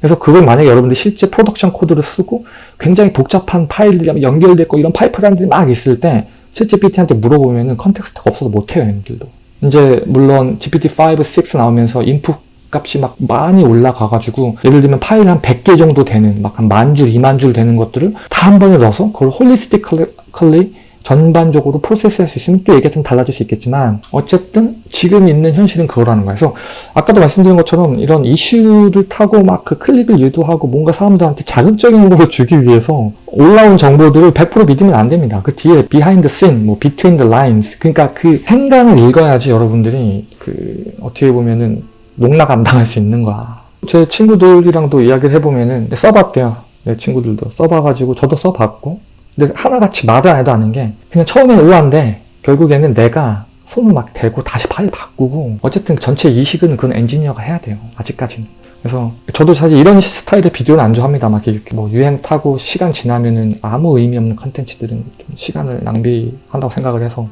그래서 그걸 만약에 여러분들 실제 production 코드를 쓰고 굉장히 복잡한 파일들이 연결됐고 이런 파이프라인들이 막 있을 때 챗GPT한테 물어보면은 context가 없어서 못해요, 얘들도. 이제 물론 GPT-5, 6 나오면서 인풋 값이 막 많이 올라가가지고 예를 들면 파일 한 100개 정도 되는 막 한 만 줄, 2만 줄 되는 것들을 다 한 번에 넣어서 그걸 holistically 전반적으로 process할 수 있으면 또 얘기가 좀 달라질 수 있겠지만 어쨌든 지금 있는 현실은 그거라는 거예요. 그래서 아까도 말씀드린 것처럼 이런 이슈를 타고 막 그 클릭을 유도하고 뭔가 사람들한테 자극적인 걸 주기 위해서 올라온 정보들을 100% 믿으면 안 됩니다. 그 뒤에 behind the scene, 뭐 between the lines 그러니까 그 행간을 읽어야지 여러분들이 그 어떻게 보면은 농락 안 당할 수 있는 거야. 제 친구들이랑도 이야기를 해보면은 써봤대요. 내 친구들도 써봐가지고 저도 써봤고 근데 하나같이 아는 게 그냥 처음엔 의아한데 결국에는 내가 손을 막 대고 다시 파일 바꾸고 어쨌든 전체 이식은 그건 엔지니어가 해야 돼요. 아직까지는. 그래서 저도 사실 이런 스타일의 비디오는 안 좋아합니다. 막 이렇게 뭐 유행 타고 시간 지나면은 아무 의미 없는 컨텐츠들은 좀 시간을 낭비한다고 생각을 해서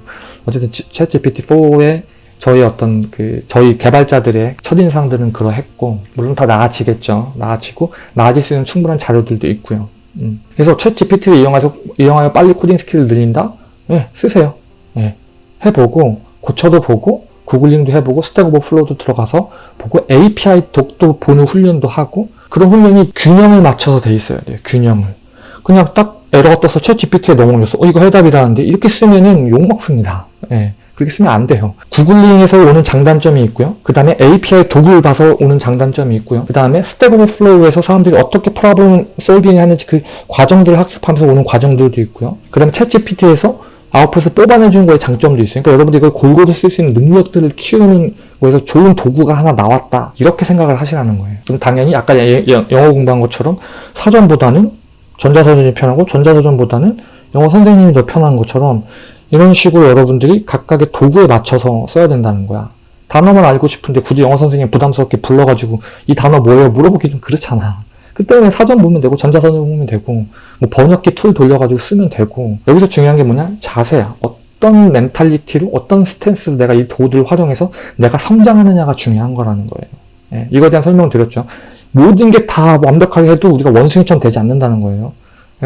어쨌든 챗 GPT-4의 저희 어떤 그 저희 개발자들의 첫인상들은 그러했고 물론 다 나아지겠죠. 나아지고 나아질 수 있는 충분한 자료들도 있고요. 음. 그래서 챗 GPT를 이용해서 이용하여 빨리 코딩 skill을 늘린다? 네, 쓰세요. 네, 해보고 고쳐도 보고 구글링도 해보고 Stack Overflow도 들어가서 보고 API doc도 보는 훈련도 하고 그런 훈련이 균형을 맞춰서 돼 있어야 돼요. 균형을. 그냥 딱 에러가 떠서 챗 GPT에 넘어올렸어. 어 이거 해답이라는데 이렇게 쓰면은 욕먹습니다. 네. 그렇게 쓰면 안 돼요. 구글링에서 오는 장단점이 있고요. 그 다음에 API doc을 봐서 오는 장단점이 있고요. 그 다음에 Stack Overflow에서 사람들이 어떻게 problem solving 하는지 그 과정들을 학습하면서 오는 과정들도 있고요. 그 다음에 챗 GPT에서 아웃풋을 뽑아내주는 거에 장점도 있어요. 그러니까 여러분들이 이걸 골고루 쓸 수 있는 능력들을 키우는 거에서 좋은 도구가 하나 나왔다. 이렇게 생각을 하시라는 거예요. 그럼 당연히 아까 영어 공부한 것처럼 사전보다는 전자사전이 편하고 전자사전보다는 영어 선생님이 더 편한 것처럼 이런 식으로 여러분들이 각각의 도구에 맞춰서 써야 된다는 거야. 단어만 알고 싶은데 굳이 영어 선생님 부담스럽게 불러가지고 이 단어 뭐예요? 물어보기 좀 그렇잖아. 그때는 사전 보면 되고 전자사전 보면 되고 뭐 번역기 tool 돌려가지고 쓰면 되고 여기서 중요한 게 뭐냐? 자세야. 어떤 mentality로 어떤 stance로 내가 이 도구들을 활용해서 내가 성장하느냐가 중요한 거라는 거예요. 예, 이거에 대한 설명을 드렸죠. 모든 게 다 완벽하게 해도 우리가 원숭이처럼 되지 않는다는 거예요.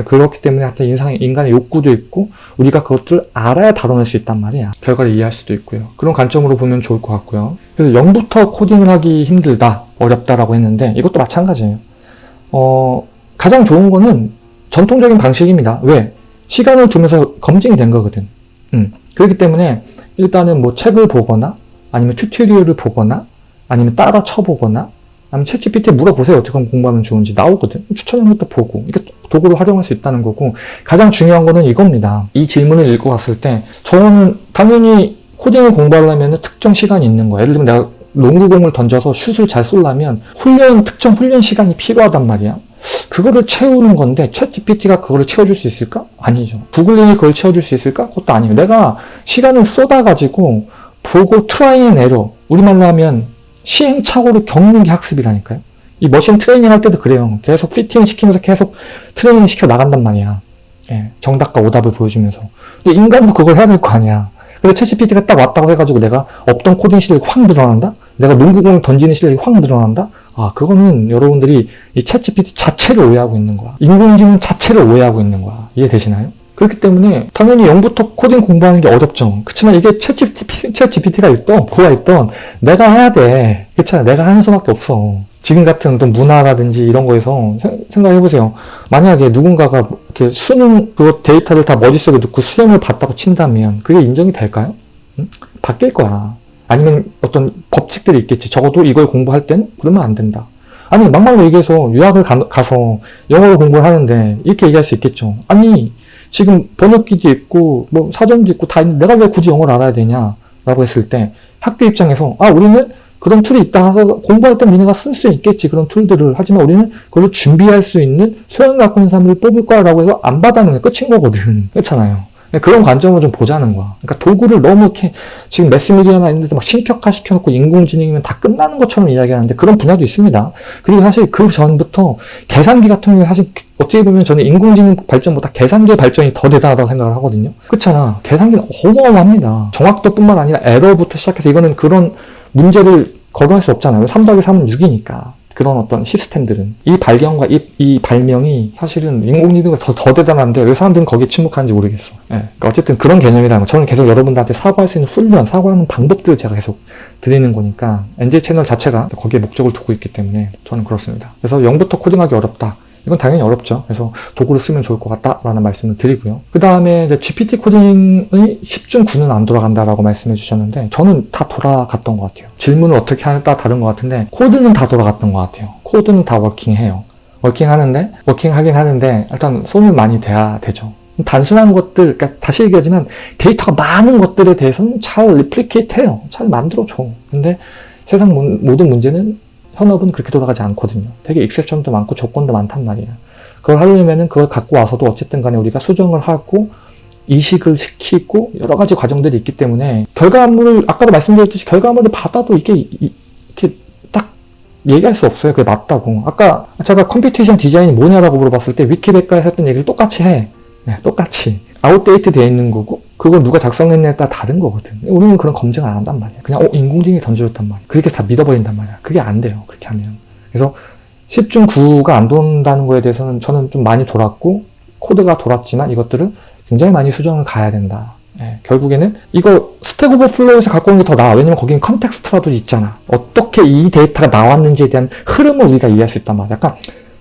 그렇기 때문에 하여튼 인상, 인간의 욕구도 있고 우리가 그것들을 알아야 다뤄낼 수 있단 말이야. 결과를 이해할 수도 있고요. 그런 관점으로 보면 좋을 것 같고요. 그래서 0부터 코딩을 하기 힘들다, 어렵다라고 했는데 이것도 마찬가지예요. 어, 가장 좋은 거는 전통적인 방식입니다. 왜? 시간을 두면서 검증이 된 거거든. 음. 그렇기 때문에 일단은 뭐 책을 보거나 아니면 튜토리얼을 보거나 아니면 따라 쳐보거나 아니면 챗 GPT에 물어보세요. 어떻게 하면 공부하면 좋은지 나오거든. 추천한 것도 보고 이게 도구로 활용할 수 있다는 거고 가장 중요한 거는 이겁니다. 이 질문을 읽고 갔을 때 저는 당연히 코딩을 공부하려면 특정 시간이 있는 거야. 예를 들면 내가 농구공을 던져서 슛을 잘 쏠려면 훈련 특정 훈련 시간이 필요하단 말이야. 그거를 채우는 건데 챗 GPT가 그거를 채워줄 수 있을까? 아니죠. 구글링이 그걸 채워줄 수 있을까? 그것도 아니에요. 내가 시간을 쏟아가지고 보고 try and error 우리말로 하면 시행착오를 겪는 게 학습이라니까요. 이 machine training 할 때도 그래요. 계속 피팅 시키면서 계속 트레이닝 시켜 나간단 말이야. 예, 정답과 오답을 보여주면서. 인간도 그걸 해야 될 거 아니야. 근데 챗GPT가 딱 왔다고 해가지고 내가 없던 코딩 실력이 확 늘어난다? 내가 농구공을 던지는 실력이 확 늘어난다? 아, 그거는 여러분들이 이 챗GPT 자체를 오해하고 있는 거야. 인공지능 자체를 오해하고 있는 거야. 이해되시나요? 그렇기 때문에 당연히 0부터 코딩 공부하는 게 어렵죠. 그렇지만 이게 챗 GPT가 있던, 그가 있던, 내가 해야 돼. 그렇잖아. 내가 하는 수밖에 없어. 지금 같은 또 문화라든지 이런 거에서 생각해 보세요. 만약에 누군가가 이렇게 수능 그 데이터를 다 머릿속에 넣고 수험을 봤다고 친다면 그게 인정이 될까요? 응? 바뀔 거야. 아니면 어떤 법칙들이 있겠지. 적어도 이걸 공부할 땐 그러면 안 된다. 아니 막말로 얘기해서 유학을 가, 서 영어를 공부를 하는데 이렇게 얘기할 수 있겠죠. 아니 지금 번역기도 있고 뭐 사전도 있고 다 있는데 내가 왜 굳이 영어를 알아야 되냐 라고 했을 때 학교 입장에서 아 우리는 그런 tool이 있다 해서 공부할 때 니네가 쓸 수 있겠지 그런 tool들을. 하지만 우리는 그걸로 준비할 수 있는 소양 갖고 있는 사람을 뽑을 거라고 해서 안 받아는 게 끝인 거거든. 그렇잖아요 그런 관점으로 좀 보자는 거야. 그러니까 도구를 너무 이렇게 지금 매스미디어나 이런 데서 막 신격화 시켜놓고 인공지능이면 다 끝나는 것처럼 이야기하는데 그런 분야도 있습니다. 그리고 사실 그 전부터 계산기 같은 경우에 사실 어떻게 보면 저는 인공지능 발전보다 계산기의 발전이 더 대단하다고 생각을 하거든요. 그렇잖아. 계산기는 어마어마합니다. 정확도뿐만 아니라 에러부터 시작해서 이거는 그런 문제를 거론할 수 없잖아요. 3 더하기 3은 6이니까. 그런 어떤 시스템들은 이 발견과 이, 이 발명이 사실은 인공지능보다 더, 더 대단한데 왜 사람들은 거기에 침묵하는지 모르겠어. 예. 그러니까 어쨌든 그런 개념이라는 거. 저는 계속 여러분들한테 사고할 수 있는 훈련, 사고하는 방법들을 제가 계속 드리는 거니까 NJ 채널 자체가 거기에 목적을 두고 있기 때문에 저는 그렇습니다. 그래서 0부터 코딩하기 어렵다. 이건 당연히 어렵죠. 그래서 도구를 쓰면 좋을 것 같다라는 말씀을 드리고요. 그 다음에 GPT 코딩의 10중 9는 안 돌아간다라고 말씀해 주셨는데 저는 다 돌아갔던 것 같아요. 질문을 어떻게 따라 다른 것 같은데 코드는 다 돌아갔던 것 같아요. 코드는 다 워킹해요. working하는데 working하긴 하는데 일단 손을 많이 대야 되죠. 단순한 것들, 그러니까 다시 얘기하지만 데이터가 많은 것들에 대해서는 잘 replicate 해요. 잘 만들어줘. 근데 세상 모든 문제는 현업은 그렇게 돌아가지 않거든요. 되게 exception도 많고 조건도 많단 말이에요. 그걸 하려면은 그걸 갖고 와서도 어쨌든 간에 우리가 수정을 하고 이식을 시키고 여러 가지 과정들이 있기 때문에 결과물을 아까도 말씀드렸듯이 결과물을 받아도 이게 이렇게 딱 얘기할 수 없어요. 그게 맞다고. 아까 제가 computation design이 뭐냐라고 물어봤을 때 위키백과에서 했던 얘기를 똑같이 해. 네, 똑같이. outdate 되어 있는 거고 그걸 누가 작성했냐에 따라 다른 거거든. 우리는 그런 검증 안 한단 말이야. 그냥 어, 인공지능이 던져줬단 말이야. 그렇게 다 믿어버린단 말이야. 그게 안 돼요. 그렇게 하면. 그래서 10중 9가 안 돈다는 거에 대해서는 저는 좀 많이 돌았고 코드가 돌았지만 이것들을 굉장히 많이 수정을 가야 된다. 예, 결국에는 이거 Stack Overflow에서 갖고 오는 게 더 나아. 왜냐면 거기는 context라도 있잖아. 어떻게 이 데이터가 나왔는지에 대한 흐름을 우리가 이해할 수 있단 말이야. 약간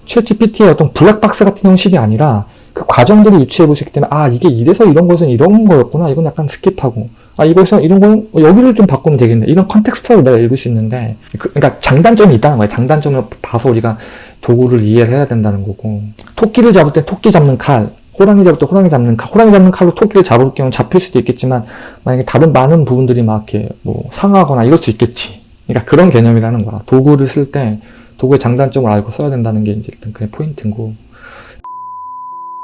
챗GPT의 어떤 블랙박스 같은 형식이 아니라 그 과정들을 유추해 보시기 때문에 아 이게 이래서 이런 것은 이런 거였구나. 이건 약간 skip하고. 아 이것은 이런 건 여기를 좀 바꾸면 되겠네. 이런 context로 내가 읽을 수 있는데 그러니까 장단점이 있다는 거예요. 장단점을 봐서 우리가 도구를 이해를 해야 된다는 거고. 토끼를 잡을 때 토끼 잡는 칼 호랑이 잡을 때 호랑이 잡는 칼 호랑이 잡는 칼로 토끼를 잡을 경우 잡힐 수도 있겠지만 만약에 다른 많은 부분들이 막 이렇게 뭐 상하거나 이럴 수 있겠지. 그러니까 그런 개념이라는 거야. 도구를 쓸 때 도구의 장단점을 알고 써야 된다는 게 이제 일단 그의 포인트고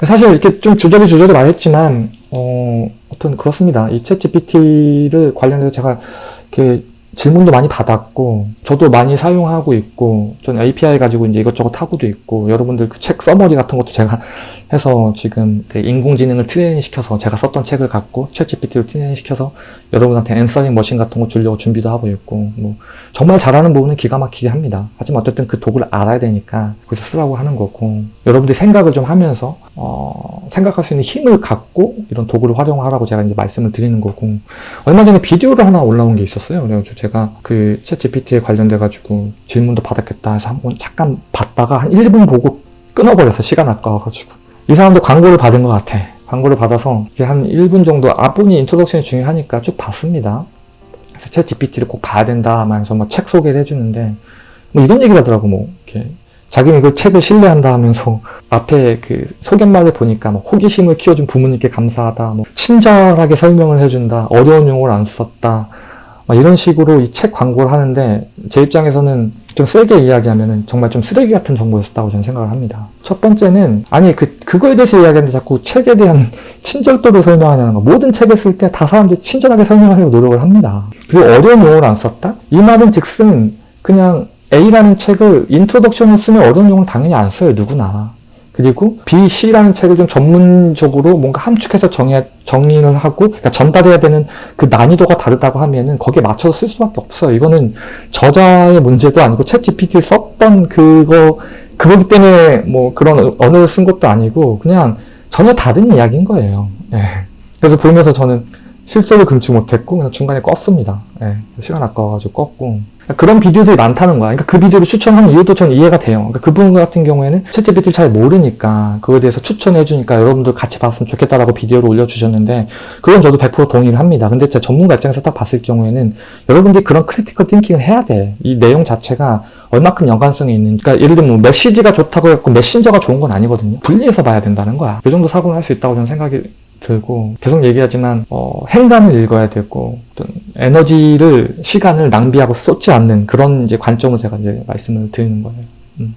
사실 이렇게 좀 주저리 주저리 말했지만 어, 어떤 그렇습니다. 이챗 GPT를 관련해서 제가 이렇게 질문도 많이 받았고 저도 많이 사용하고 있고 전 API 가지고 이제 이것저것 하고도 있고 여러분들 그 책 써머리 같은 것도 제가 해서 지금 그 인공지능을 트레이닝 시켜서 제가 썼던 책을 갖고 챗GPT를 트레이닝 시켜서 여러분한테 answering machine 같은 거 주려고 준비도 하고 있고 뭐 정말 잘하는 부분은 기가 막히게 합니다. 하지만 어쨌든 그 도구를 알아야 되니까 거기서 쓰라고 하는 거고 여러분들이 생각을 좀 하면서 어, 생각할 수 있는 힘을 갖고 이런 도구를 활용하라고 제가 이제 말씀을 드리는 거고 얼마 전에 비디오를 하나 올라온 게 있었어요. 그래가지고 제가 그 챗GPT에 관련돼 가지고 질문도 받았겠다 해서 한번 잠깐 봤다가 한 1분 보고 끊어버려서 시간 아까워가지고. 이 사람도 광고를 받은 것 같아. 광고를 받아서 한 1분 정도 앞부분이 introduction이 중요하니까 쭉 봤습니다. 그래서 챗 GPT를 꼭 봐야 된다 하면서 뭐책 소개를 해주는데 뭐 이런 얘기를 하더라고 뭐. 이렇게 자기는 그 책을 신뢰한다 하면서 앞에 그 소개말을 보니까 뭐 호기심을 키워준 부모님께 감사하다 뭐 친절하게 설명을 해준다 어려운 용어를 안 썼다 이런 식으로 이 책 광고를 하는데 제 입장에서는 좀 세게 이야기하면 정말 좀 쓰레기 같은 정보였다고 저는 생각을 합니다. 첫 번째는 아니 그 그거에 대해서 이야기하는데 자꾸 책에 대한 친절도를 설명하냐는 거. 모든 책을 쓸 때 다 사람들이 친절하게 설명하려고 노력을 합니다. 그리고 어려운 용어를 안 썼다? 이 말은 즉슨 그냥 A라는 책을 introduction을 쓰면 어려운 용어를 당연히 안 써요. 누구나. 그리고 B, C라는 책을 좀 전문적으로 뭔가 함축해서 정의, 정의를 하고 그러니까 전달해야 되는 그 난이도가 다르다고 하면은 거기에 맞춰서 쓸 수밖에 없어요. 이거는 저자의 문제도 아니고 챗 GPT 썼던 그거 그거기 때문에 뭐 그런 언어를 쓴 것도 아니고 그냥 전혀 다른 이야기인 거예요. 예. 그래서 보면서 저는 실소를 금치 못했고 그냥 중간에 껐습니다. 예. 시간 아까워가지고 껐고 그런 비디오들이 많다는 거야. 그러니까 그 비디오를 추천하는 이유도 전 이해가 돼요. 그러니까 그분 같은 경우에는 챗GPT를 잘 모르니까 그거에 대해서 추천해 주니까 여러분들 같이 봤으면 좋겠다라고 비디오를 올려주셨는데 그건 저도 100% 동의를 합니다. 근데 진짜 전문가 입장에서 딱 봤을 경우에는 여러분들이 그런 critical thinking을 해야 돼. 이 내용 자체가 얼마큼 연관성이 있는, 그러니까 예를 들면 뭐 메시지가 좋다고 해갖고 메신저가 좋은 건 아니거든요. 분리해서 봐야 된다는 거야. 이 정도 사고를 할수 있다고 저는 생각이 들고 계속 얘기하지만 어, 행간을 읽어야 되고 어떤 에너지를 시간을 낭비하고 쏟지 않는 그런 이제 관점을 제가 이제 말씀을 드리는 거예요. 음.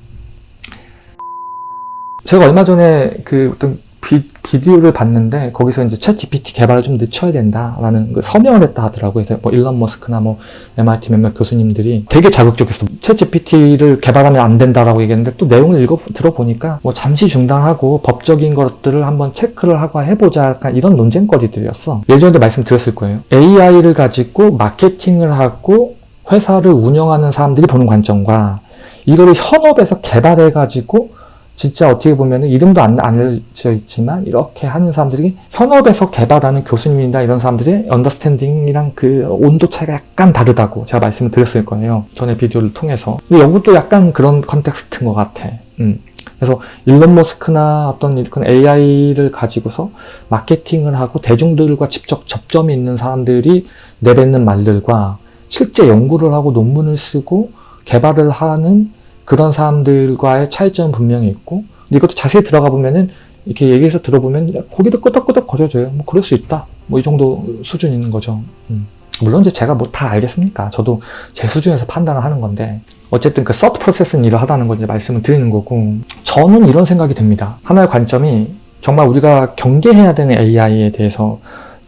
제가 얼마 전에 그 어떤 비, 디오를 봤는데 거기서 이제 챗 GPT 개발을 좀 늦춰야 된다라는 그 서명을 했다 하더라고요. 그래서 뭐 일론 머스크나 뭐 MIT 몇몇 교수님들이 되게 자극적이었어. 챗 GPT를 개발하면 안 된다라고 얘기했는데 또 내용을 읽어 들어보니까 뭐 잠시 중단하고 법적인 것들을 한번 체크를 하고 해보자 약간 이런 논쟁거리들이었어. 예전에도 말씀드렸을 거예요. AI를 가지고 마케팅을 하고 회사를 운영하는 사람들이 보는 관점과 이거를 현업에서 개발해가지고 진짜 어떻게 보면 이름도 안 알려져 있지만 이렇게 하는 사람들이 현업에서 개발하는 교수님이나 이런 사람들의 understanding이랑 그 온도 차이가 약간 다르다고 제가 말씀을 드렸을 거예요. 전에 비디오를 통해서. 근데 이것도 약간 그런 context인 것 같아. 음. 그래서 일론 머스크나 어떤 그런 AI를 가지고서 마케팅을 하고 대중들과 직접 접점이 있는 사람들이 내뱉는 말들과 실제 연구를 하고 논문을 쓰고 개발을 하는 그런 사람들과의 차이점은 분명히 있고 근데 이것도 자세히 들어가 보면은 이렇게 얘기해서 들어보면 고기도 끄덕끄덕 거려줘요. 뭐 그럴 수 있다. 뭐 이 정도 수준 있는 거죠. 음. 물론 이제 제가 뭐 다 알겠습니까? 저도 제 수준에서 판단을 하는 건데 어쨌든 그 서트 프로세스는 이러하다는 걸 이제 말씀을 드리는 거고 저는 이런 생각이 듭니다. 하나의 관점이 정말 우리가 경계해야 되는 AI에 대해서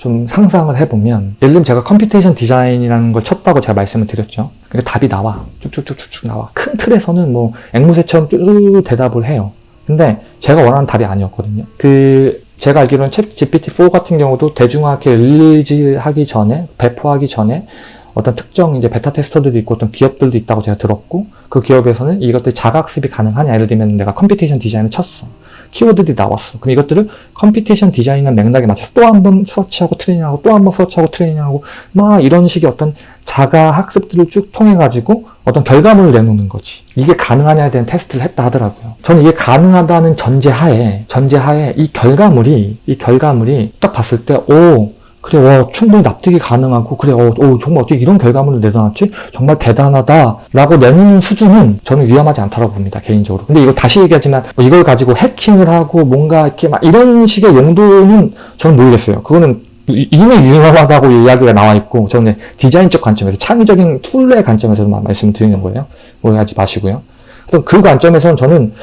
좀 상상을 해보면 예를 들면 제가 computation 디자인이라는 걸 쳤다고 제가 말씀을 드렸죠. 그러니까 답이 나와. 쭉쭉쭉쭉쭉 나와. 큰 틀에서는 뭐 앵무새처럼 쭉 대답을 해요. 근데 제가 원하는 답이 아니었거든요. 그 제가 알기로는 챗 GPT-4 같은 경우도 대중화하게 release하기 전에 배포하기 전에 어떤 특정 이제 beta tester들도 있고 어떤 기업들도 있다고 제가 들었고 그 기업에서는 이것들 자가학습이 가능하냐 예를 들면 내가 computation 디자인을 쳤어. 키워드들이 나왔어. 그럼 이것들을 computation 디자인은 맥락에 맞춰서 또 한 번 서치하고 트레이닝하고 또 한 번 서치하고 트레이닝하고 막 이런 식의 어떤 자가 학습들을 쭉 통해 가지고 어떤 결과물을 내놓는 거지. 이게 가능하냐에 대한 테스트를 했다 하더라고요. 저는 이게 가능하다는 전제하에 전제하에 이 결과물이 이 결과물이 딱 봤을 때 오 그래, 와, 충분히 납득이 가능하고, 그래, 어, 어, 정말 어떻게 이런 결과물을 내놨지? 정말 대단하다. 라고 내놓는 수준은 저는 위험하지 않다고 봅니다, 개인적으로. 근데 이거 다시 얘기하지만, 뭐 이걸 가지고 해킹을 하고, 뭔가 이렇게 막 이런 식의 용도는 저는 모르겠어요. 그거는 이미 위험하다고 이야기가 나와 있고, 저는 디자인적 관점에서, 창의적인 tool의 관점에서만 말씀을 드리는 거예요. 오해하지 마시고요. 그 관점에서는 저는,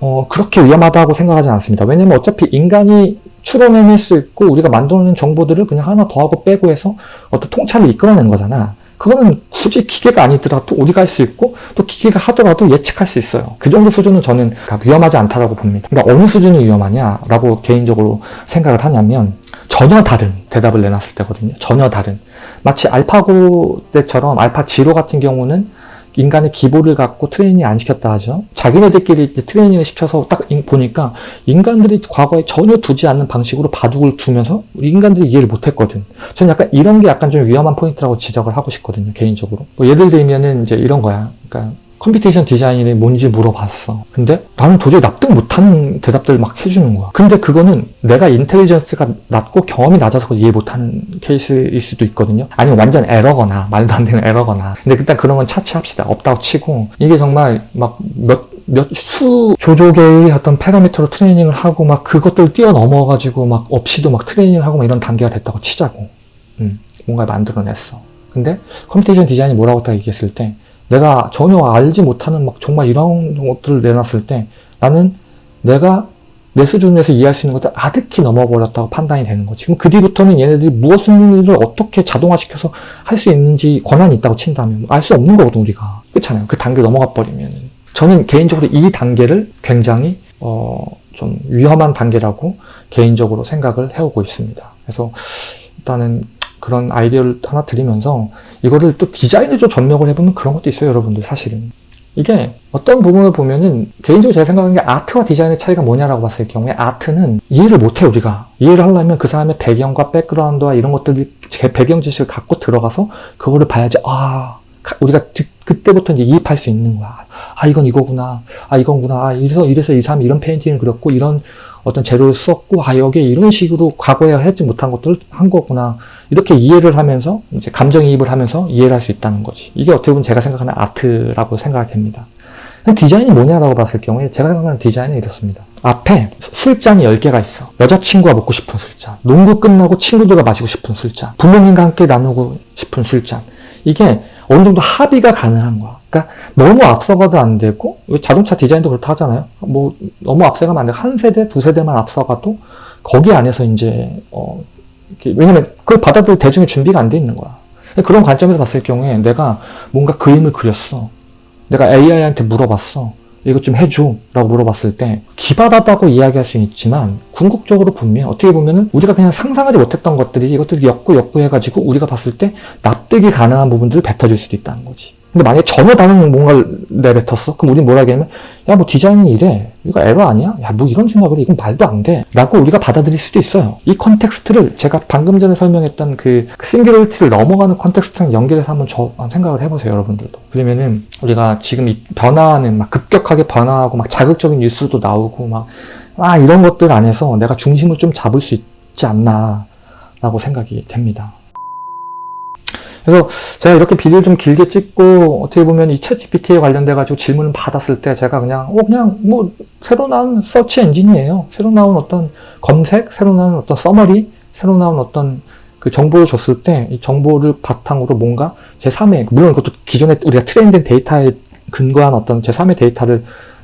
어, 그렇게 위험하다고 생각하지 않습니다. 왜냐면 어차피 인간이 추론해낼 수 있고 우리가 만들어낸 정보들을 그냥 하나 더하고 빼고 해서 어떤 통찰을 이끌어내는 거잖아. 그거는 굳이 기계가 아니더라도 우리가 할 수 있고 또 기계가 하더라도 예측할 수 있어요. 그 정도 수준은 저는 위험하지 않다라고 봅니다. 그러니까 어느 수준이 위험하냐라고 개인적으로 생각을 하냐면 전혀 다른 대답을 내놨을 때거든요. 전혀 다른. 마치 알파고 때처럼 알파 제로 같은 경우는 인간의 기보를 갖고 트레이닝 안 시켰다 하죠. 자기네들끼리 트레이닝을 시켜서 딱 보니까 인간들이 과거에 전혀 두지 않는 방식으로 바둑을 두면서 인간들이 이해를 못했거든. 저는 약간 이런 게 약간 좀 위험한 포인트라고 지적을 하고 싶거든요, 개인적으로. 뭐 예를 들면은 이제 이런 거야. 그러니까 computation 디자인이 뭔지 물어봤어. 근데 나는 도저히 납득 못하는 대답들을 막 해주는 거야. 근데 그거는 내가 intelligence가 낮고 경험이 낮아서 이해 못하는 케이스일 수도 있거든요. 아니면 완전 에러거나 말도 안 되는 에러거나. 근데 일단 그런 건 차치합시다. 없다고 치고 이게 정말 막몇 몇수 조조개의 어떤 파라미터로 트레이닝을 하고 막 그것들 뛰어넘어가지고 막 없이도 막 트레이닝을 하고 막 이런 단계가 됐다고 치자고. 음, 뭔가 만들어냈어. 근데 computation 디자인이 뭐라고 딱 얘기했을 때 내가 전혀 알지 못하는 막 정말 이런 것들을 내놨을 때 나는 내가 내 수준에서 이해할 수 있는 것들 아득히 넘어버렸다고 판단이 되는 거지. 그럼 그 뒤부터는 얘네들이 무엇을 어떻게 자동화시켜서 할 수 있는지 권한이 있다고 친다면 알 수 없는 거거든 우리가. 그렇잖아요. 그 단계 넘어가 버리면. 저는 개인적으로 이 단계를 굉장히 어, 좀 위험한 단계라고 개인적으로 생각을 해오고 있습니다. 그래서 일단은 그런 아이디어를 하나 드리면서 이거를 또 디자인에 좀 접목을 해보면 그런 것도 있어요, 여러분들 사실은. 이게 어떤 부분을 보면은 개인적으로 제가 생각하는 게 아트와 디자인의 차이가 뭐냐라고 봤을 경우에 아트는 이해를 못해 우리가 이해를 하려면 그 사람의 배경과 백그라운드와 이런 것들이 제 배경 지식을 갖고 들어가서 그거를 봐야지 아 우리가 그때부터 이제 이입할 수 있는 거야. 아, 이건 이거구나. 아, 이건구나. 아, 이래서, 이래서 이 사람이 이런 painting을 그렸고, 이런 어떤 재료를 썼고, 아, 여기에 이런 식으로 과거에 하지 못한 것들을 한 거구나. 이렇게 이해를 하면서, 이제 감정이입을 하면서 이해를 할 수 있다는 거지. 이게 어떻게 보면 제가 생각하는 art라고 생각이 됩니다. 디자인이 뭐냐라고 봤을 경우에 제가 생각하는 디자인은 이렇습니다. 앞에 술잔이 10개가 있어. 여자친구가 먹고 싶은 술잔. 농구 끝나고 친구들과 마시고 싶은 술잔. 부모님과 함께 나누고 싶은 술잔. 이게 어느 정도 합의가 가능한 거야. 그러니까 너무 앞서가도 안 되고 자동차 디자인도 그렇다 하잖아요. 뭐 너무 앞서가면 안 되고 한 세대, 두 세대만 앞서가도 거기 안에서 이제 어 왜냐면 그걸 받아들일 대중의 준비가 안 돼 있는 거야. 그런 관점에서 봤을 경우에 내가 뭔가 그림을 그렸어. 내가 AI한테 물어봤어. 이것 좀 해줘. 라고 물어봤을 때, 기발하다고 이야기할 수 있지만, 궁극적으로 보면, 어떻게 보면은, 우리가 그냥 상상하지 못했던 것들이 이것들이 엮고 엮고 해가지고, 우리가 봤을 때, 납득이 가능한 부분들을 뱉어줄 수도 있다는 거지. 근데 만약에 전혀 다른 뭔가를 내뱉었어? 그럼 우린 뭐라 하겠냐면, 야, 뭐 디자인이 이래. 이거 에러 아니야? 야, 뭐 이런 생각을 해. 이건 말도 안 돼. 라고 우리가 받아들일 수도 있어요. 이 context를 제가 방금 전에 설명했던 그 singularity를 넘어가는 context랑 연결해서 한번 저 생각을 해보세요, 여러분들도. 그러면은 우리가 지금 이 변화하는 막 급격하게 변화하고 막 자극적인 뉴스도 나오고 막, 아, 이런 것들 안에서 내가 중심을 좀 잡을 수 있지 않나. 라고 생각이 됩니다. 그래서 제가 이렇게 비디오를 좀 길게 찍고 어떻게 보면 이 ChatGPT에 관련돼 가지고 질문을 받았을 때 제가 그냥 어 그냥 뭐 새로 나온 서치 엔진이에요. 새로 나온 어떤 검색, 새로 나온 어떤 summary, 새로 나온 어떤 그 정보를 줬을 때 이 정보를 바탕으로 뭔가 제3의 물론 그것도 기존에 우리가 train된 데이터에 근거한 어떤 제3의 데이터를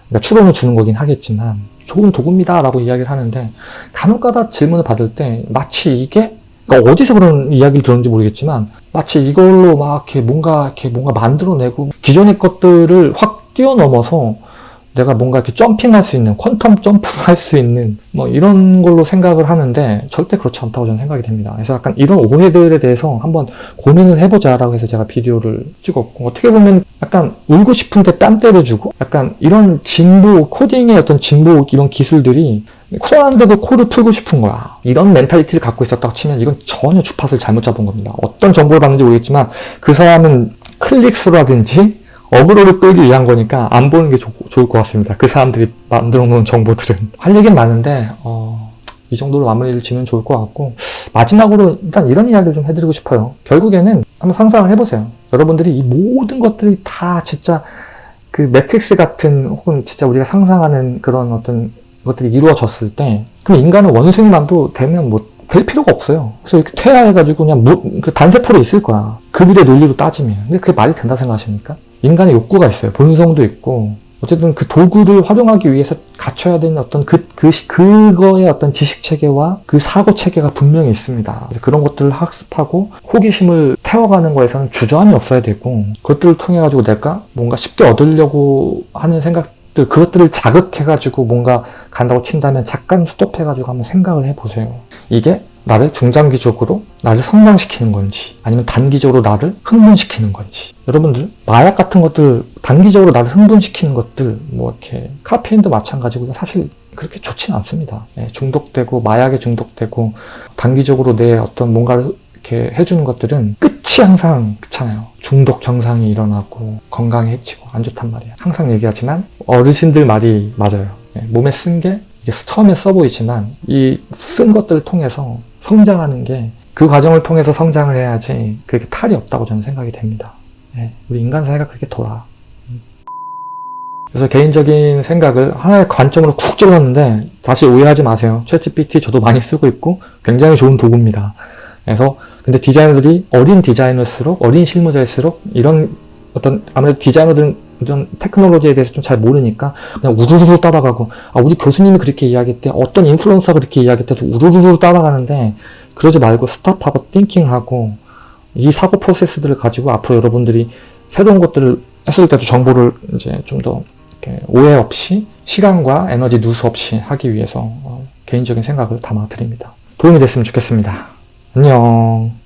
그러니까 추론을 주는 거긴 하겠지만 좋은 도구입니다 라고 이야기를 하는데 간혹가다 질문을 받을 때 마치 이게 그러니까 어디서 그런 이야기를 들었는지 모르겠지만 마치 이걸로 막 이렇게 뭔가 이렇게 뭔가 만들어내고 기존의 것들을 확 뛰어넘어서 내가 뭔가 이렇게 점핑할 수 있는 퀀텀 점프를 할 수 있는 뭐 이런 걸로 생각을 하는데 절대 그렇지 않다고 저는 생각이 됩니다. 그래서 약간 이런 오해들에 대해서 한번 고민을 해보자 라고 해서 제가 비디오를 찍었고 어떻게 보면 약간 울고 싶은데 땀 때려주고 약간 이런 진보 코딩의 어떤 진보 이런 기술들이 손 안 대고도 코를 풀고 싶은 거야. 이런 mentality를 갖고 있었다고 치면 이건 전혀 주파수를 잘못 잡은 겁니다. 어떤 정보를 받는지 모르겠지만 그 사람은 클릭수라든지 어그로를 끌기 위한 거니까 안 보는 게 좋, 좋을 것 같습니다. 그 사람들이 만들어 놓은 정보들은. 할 얘기는 많은데 어, 이 정도로 마무리를 지면 좋을 것 같고 마지막으로 일단 이런 이야기를 좀 해드리고 싶어요. 결국에는 한번 상상을 해보세요. 여러분들이 이 모든 것들이 다 진짜 그 매트릭스 같은 혹은 진짜 우리가 상상하는 그런 어떤 것들이 이루어졌을 때 그럼 인간은 원숭이만도 되면 뭐 될 필요가 없어요. 그래서 이렇게 퇴화해가지고 그냥 뭐, 그 단세포로 있을 거야. 급일의 논리로 따지면. 근데 그게 말이 된다 생각하십니까? 인간의 욕구가 있어요. 본성도 있고. 어쨌든 그 도구를 활용하기 위해서 갖춰야 되는 어떤 그, 그, 그거의 어떤 지식 체계와 그 사고 체계가 분명히 있습니다. 그런 것들을 학습하고 호기심을 채워가는 거에서는 주저함이 없어야 되고, 그것들을 통해가지고 내가 뭔가 쉽게 얻으려고 하는 생각 들 그것들을 자극해가지고 뭔가 간다고 친다면 잠깐 스톱해가지고 한번 생각을 해보세요. 이게 나를 중장기적으로 나를 성장시키는 건지 아니면 단기적으로 나를 흥분시키는 건지 여러분들 마약 같은 것들 단기적으로 나를 흥분시키는 것들 뭐 이렇게 카페인도 마찬가지고 사실 그렇게 좋지는 않습니다. 네, 중독되고 마약에 중독되고 단기적으로 내 어떤 뭔가를 이렇게 해주는 것들은 끝이 항상 그렇잖아요. 중독 경상이 일어나고 건강에 해치고 안 좋단 말이야. 항상 얘기하지만 어르신들 말이 맞아요. 네, 몸에 쓴게 이게 처음에 써 보이지만 이 쓴 것들을 통해서 성장하는 게 그 과정을 통해서 성장을 해야지 그게 탈이 없다고 저는 생각이 됩니다. 네, 우리 인간 사회가 그렇게 돌아. 그래서 개인적인 생각을 하나의 관점으로 쿡 찔렀는데 다시 오해하지 마세요. 챗GPT 저도 많이 쓰고 있고 굉장히 좋은 도구입니다. 그래서 근데 디자이너들이 어린 디자이너일수록 어린 실무자일수록 이런 어떤 아무래도 디자이너들은 이런 테크놀로지에 대해서 좀 잘 모르니까 그냥 우르르 따라가고 아 우리 교수님이 그렇게 이야기했대 어떤 인플루언서가 그렇게 이야기했대 우르르 따라가는데 그러지 말고 스탑하고 띵킹하고 이 사고 프로세스들을 가지고 앞으로 여러분들이 새로운 것들을 했을 때도 정보를 이제 좀 더 오해 없이 시간과 에너지 누수 없이 하기 위해서 어, 개인적인 생각을 담아 드립니다. 도움이 됐으면 좋겠습니다. 안녕.